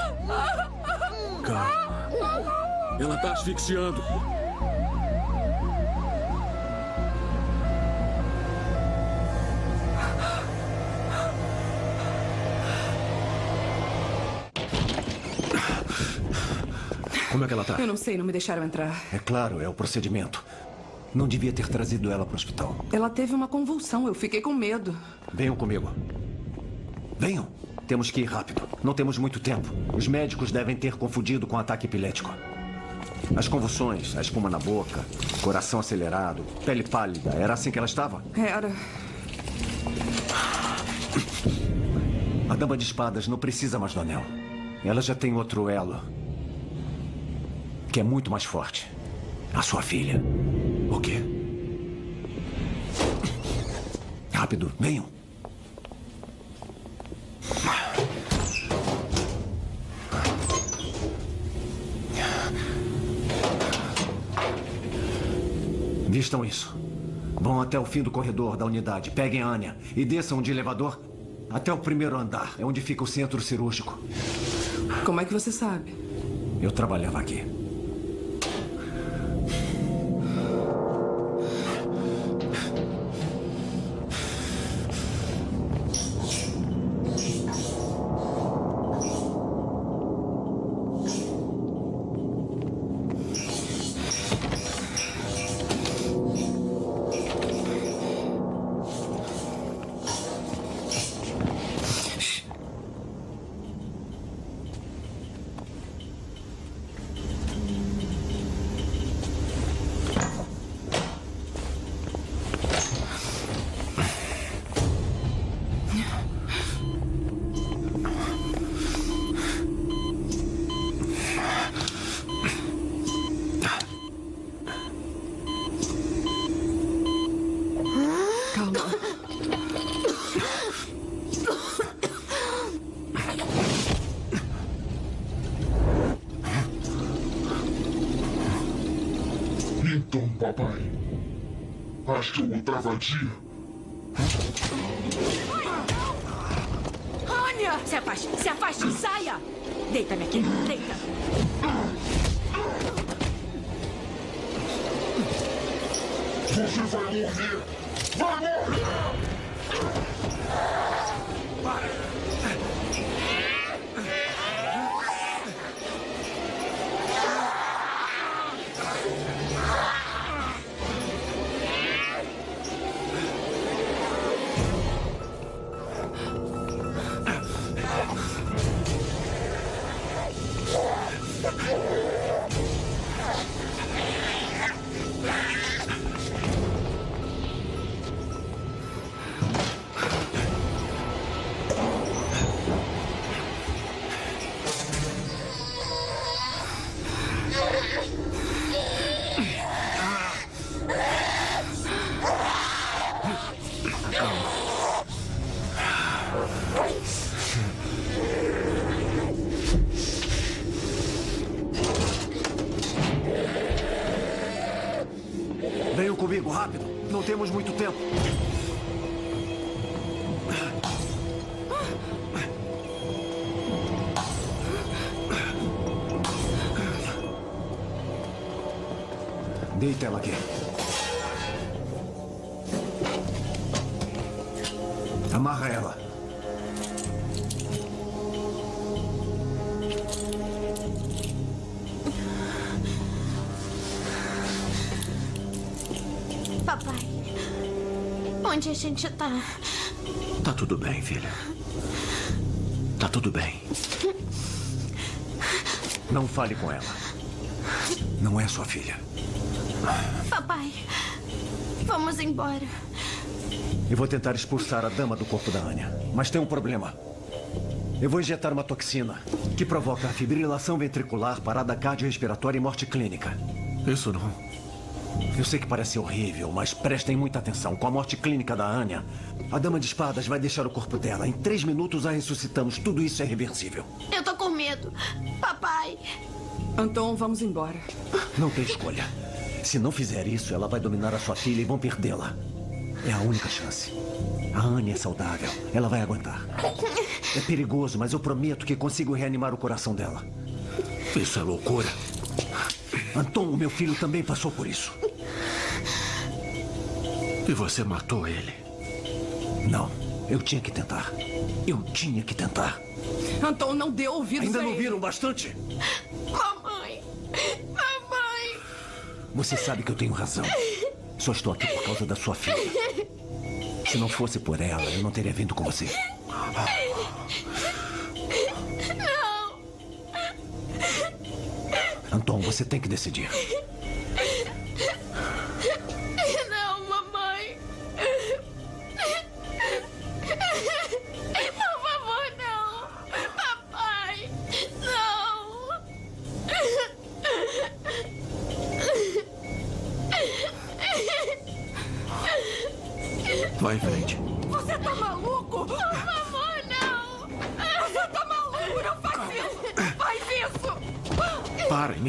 Calma. Ela tá asfixiando. Como é que ela tá? Eu não sei, não me deixaram entrar. É claro, é o procedimento. Não devia ter trazido ela para o hospital. Ela teve uma convulsão, eu fiquei com medo. Venham comigo. Venham. Temos que ir rápido. Não temos muito tempo. Os médicos devem ter confundido com ataque epilético. As convulsões, a espuma na boca, coração acelerado, pele pálida. Era assim que ela estava? Era. A Dama de Espadas não precisa mais do anel. Ela já tem outro elo. Que é muito mais forte. A sua filha. O quê? Rápido, venham. Vistam isso. Vão até o fim do corredor da unidade. Peguem a Anya e desçam de elevador até o primeiro andar. É onde fica o centro cirúrgico. Como é que você sabe? Eu trabalhava aqui. Outra vadia? Temos muito tempo. Gente tá? Tá tudo bem, filha. Tá tudo bem. Não fale com ela. Não é sua filha. Papai, vamos embora. Eu vou tentar expulsar a dama do corpo da Anya. Mas tem um problema. Eu vou injetar uma toxina que provoca fibrilação ventricular, parada cardiorrespiratória e morte clínica. Isso não. Eu sei que parece horrível, mas prestem muita atenção. Com a morte clínica da Anya, a dama de espadas vai deixar o corpo dela. Em três minutos a ressuscitamos. Tudo isso é reversível. Eu tô com medo. Papai. Anton, vamos embora. Não tem escolha. Se não fizer isso, ela vai dominar a sua filha e vão perdê-la. É a única chance. A Anne é saudável. Ela vai aguentar. É perigoso, mas eu prometo que consigo reanimar o coração dela. Isso é loucura. Anton, o meu filho, também passou por isso. E você matou ele? Não. Eu tinha que tentar. Eu tinha que tentar. Anton, não dê ouvidos Ainda a não ele. viram bastante? Mamãe. Mamãe. Você sabe que eu tenho razão. Só estou aqui por causa da sua filha. Se não fosse por ela, eu não teria vindo com você. Não. Anton, você tem que decidir.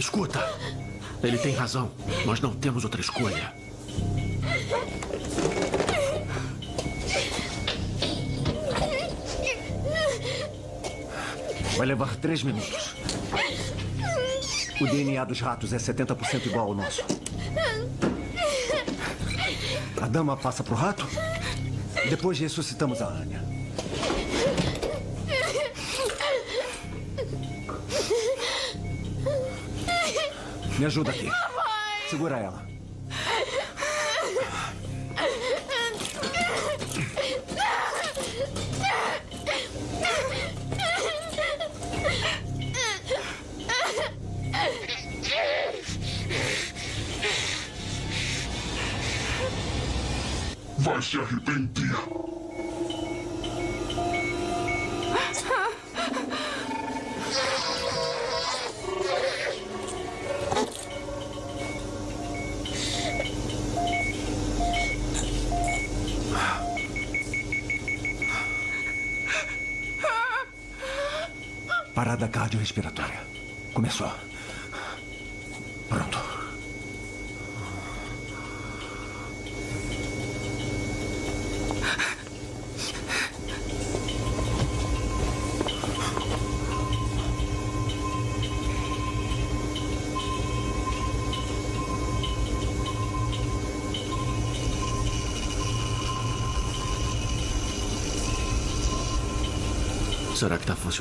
Escuta. Ele tem razão. Nós não temos outra escolha. Vai levar três minutos. O DNA dos ratos é 70% igual ao nosso. A dama passa pro rato. Depois ressuscitamos a Anya. Me ajuda aqui. Segura ela. Vai se arrepender.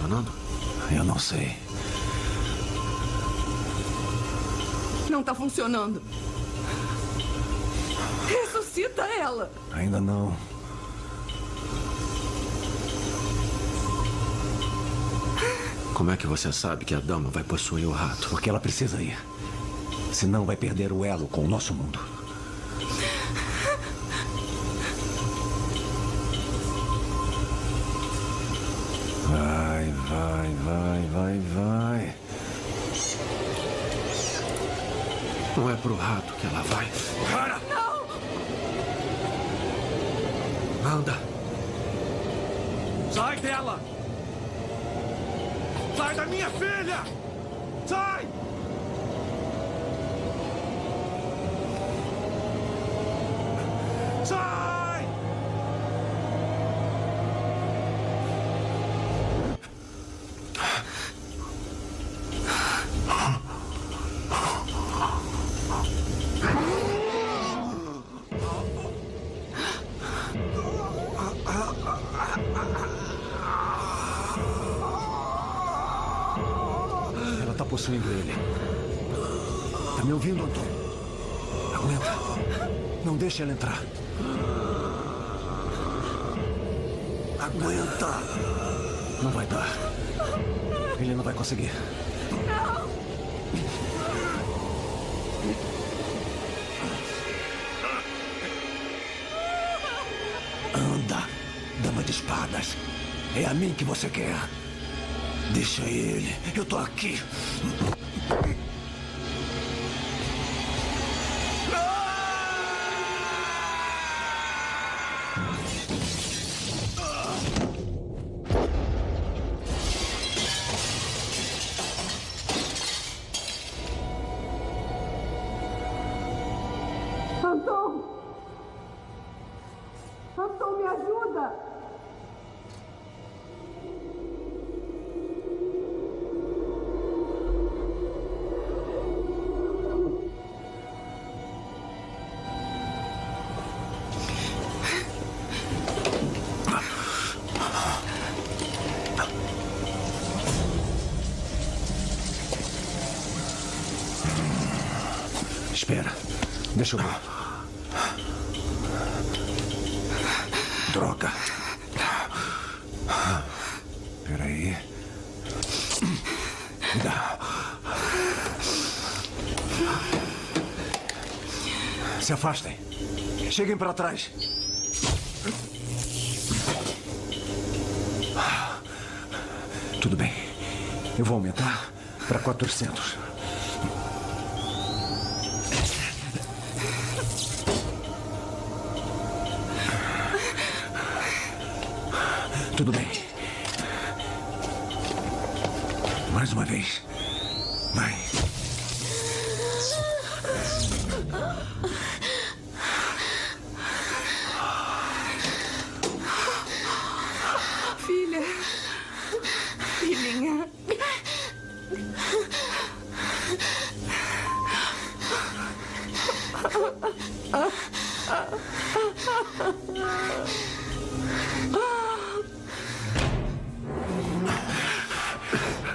Funcionando? Eu não sei. Não tá funcionando. Ressuscita ela. Ainda não. Como é que você sabe que a dama vai possuir o rato? Porque ela precisa ir. Senão vai perder o elo com o nosso mundo. Vai, vai, vai, vai, vai. Não é pro rato que ela vai. Para! Não! Anda. Sai dela! Sai da minha filha! Sai! Sai! Ela tá possuindo ele. Tá me ouvindo, Anton? Aguenta. Não deixe ela entrar. Aguenta. Não vai dar. Ele não vai conseguir. Anda, dama de espadas. É a mim que você quer. Deixa ele. Eu tô aqui. Deixa eu ver. Droga. Espera aí. Dá. Se afastem. Cheguem para trás. Tudo bem. Eu vou aumentar para 400.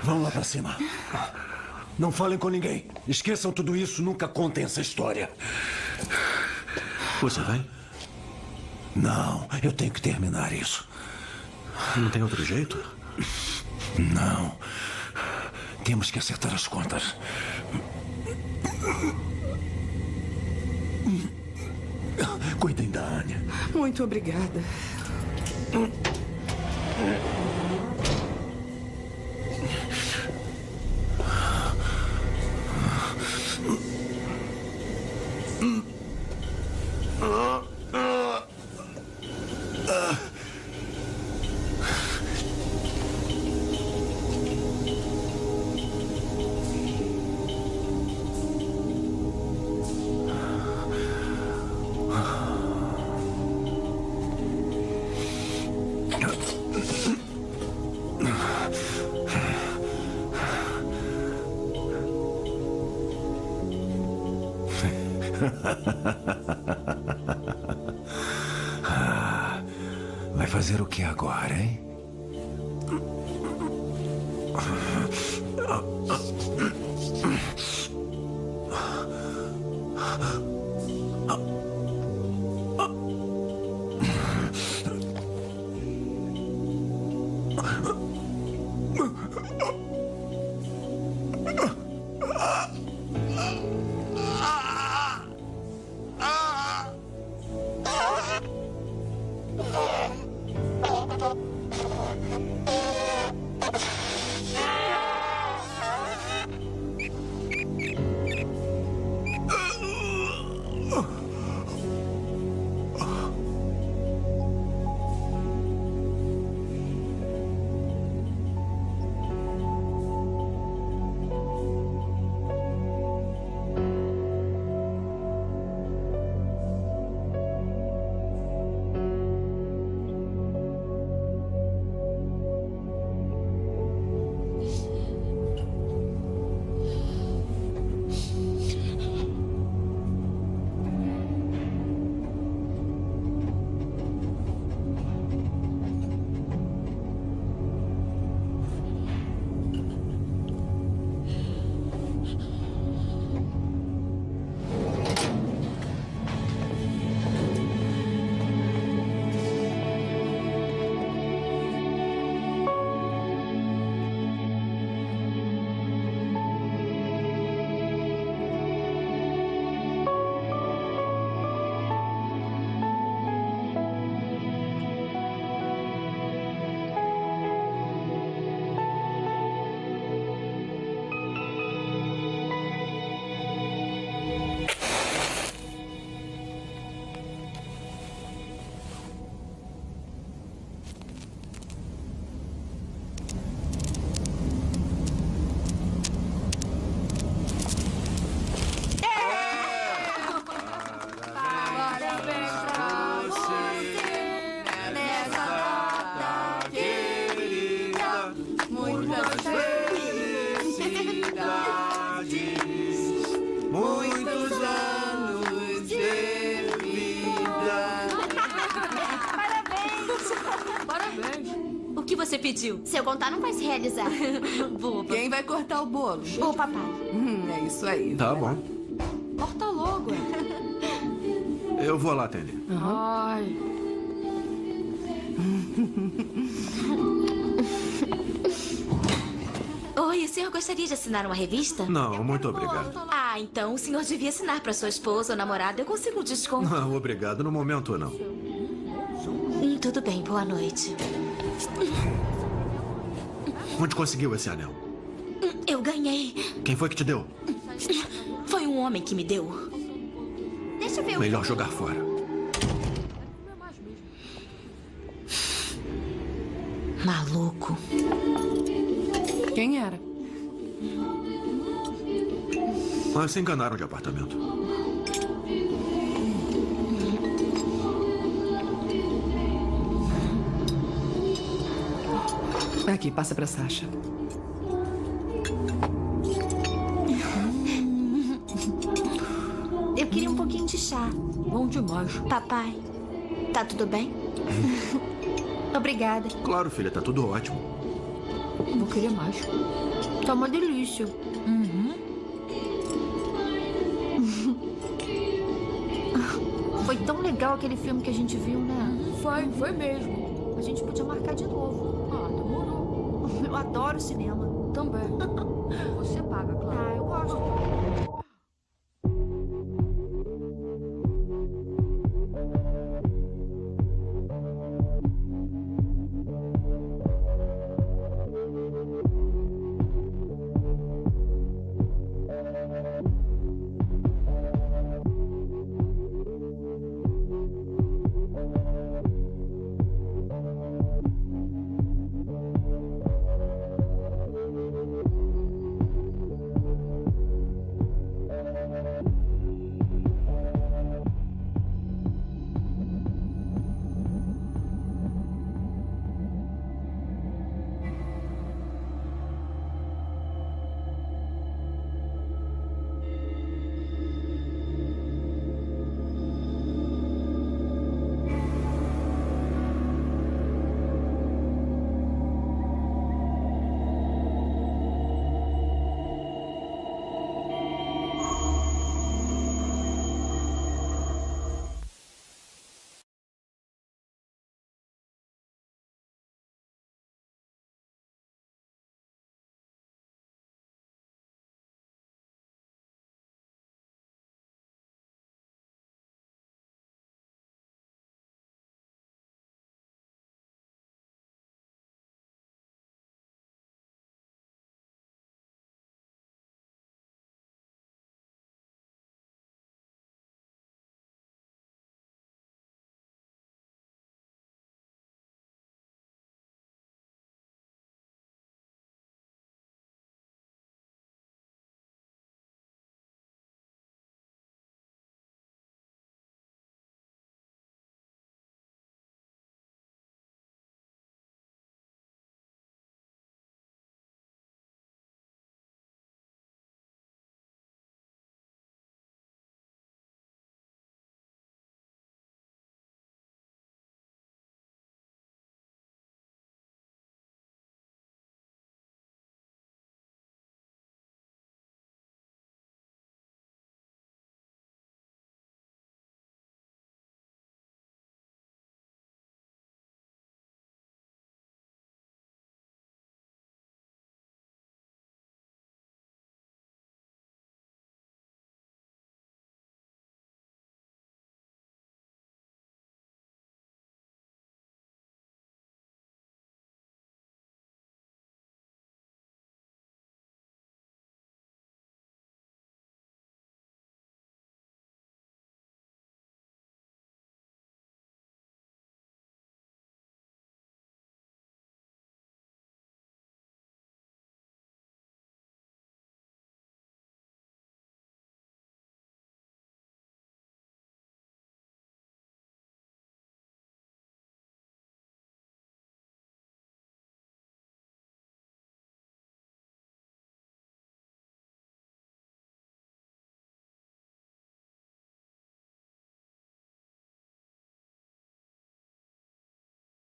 Vamos lá pra cima. Não falem com ninguém. Esqueçam tudo isso, nunca contem essa história. Você vai? Não, eu tenho que terminar isso. Não tem outro jeito? Não. Temos que acertar as contas. Cuidem da Anya. Muito obrigada. Se eu contar, não vai se realizar. Boba. Quem vai cortar o bolo? O papai. Hum, é isso aí. Tá bom. Corta logo. Eu vou lá, Tenny. Ai. Oi, o senhor gostaria de assinar uma revista? Não, muito obrigado. Ah, então o senhor devia assinar para sua esposa ou namorada. Eu consigo um desconto. Não, obrigado. No momento, não. Hum, tudo bem, boa noite. Onde conseguiu esse anel? Eu ganhei. Quem foi que te deu? Foi um homem que me deu. Deixa eu ver o Melhor jogar fora. Maluco. Quem era? Mas se enganaram de apartamento. Aqui, passa pra Sasha. Eu queria um pouquinho de chá. Bom demais. Papai, tá tudo bem? Obrigada. Claro, filha, tá tudo ótimo. Vou querer mais. Tá uma delícia. Uhum. Foi tão legal aquele filme que a gente viu, né? Foi, foi mesmo. A gente podia marcar de novo. Eu adoro cinema. Também. Você paga, claro. Ah, eu gosto.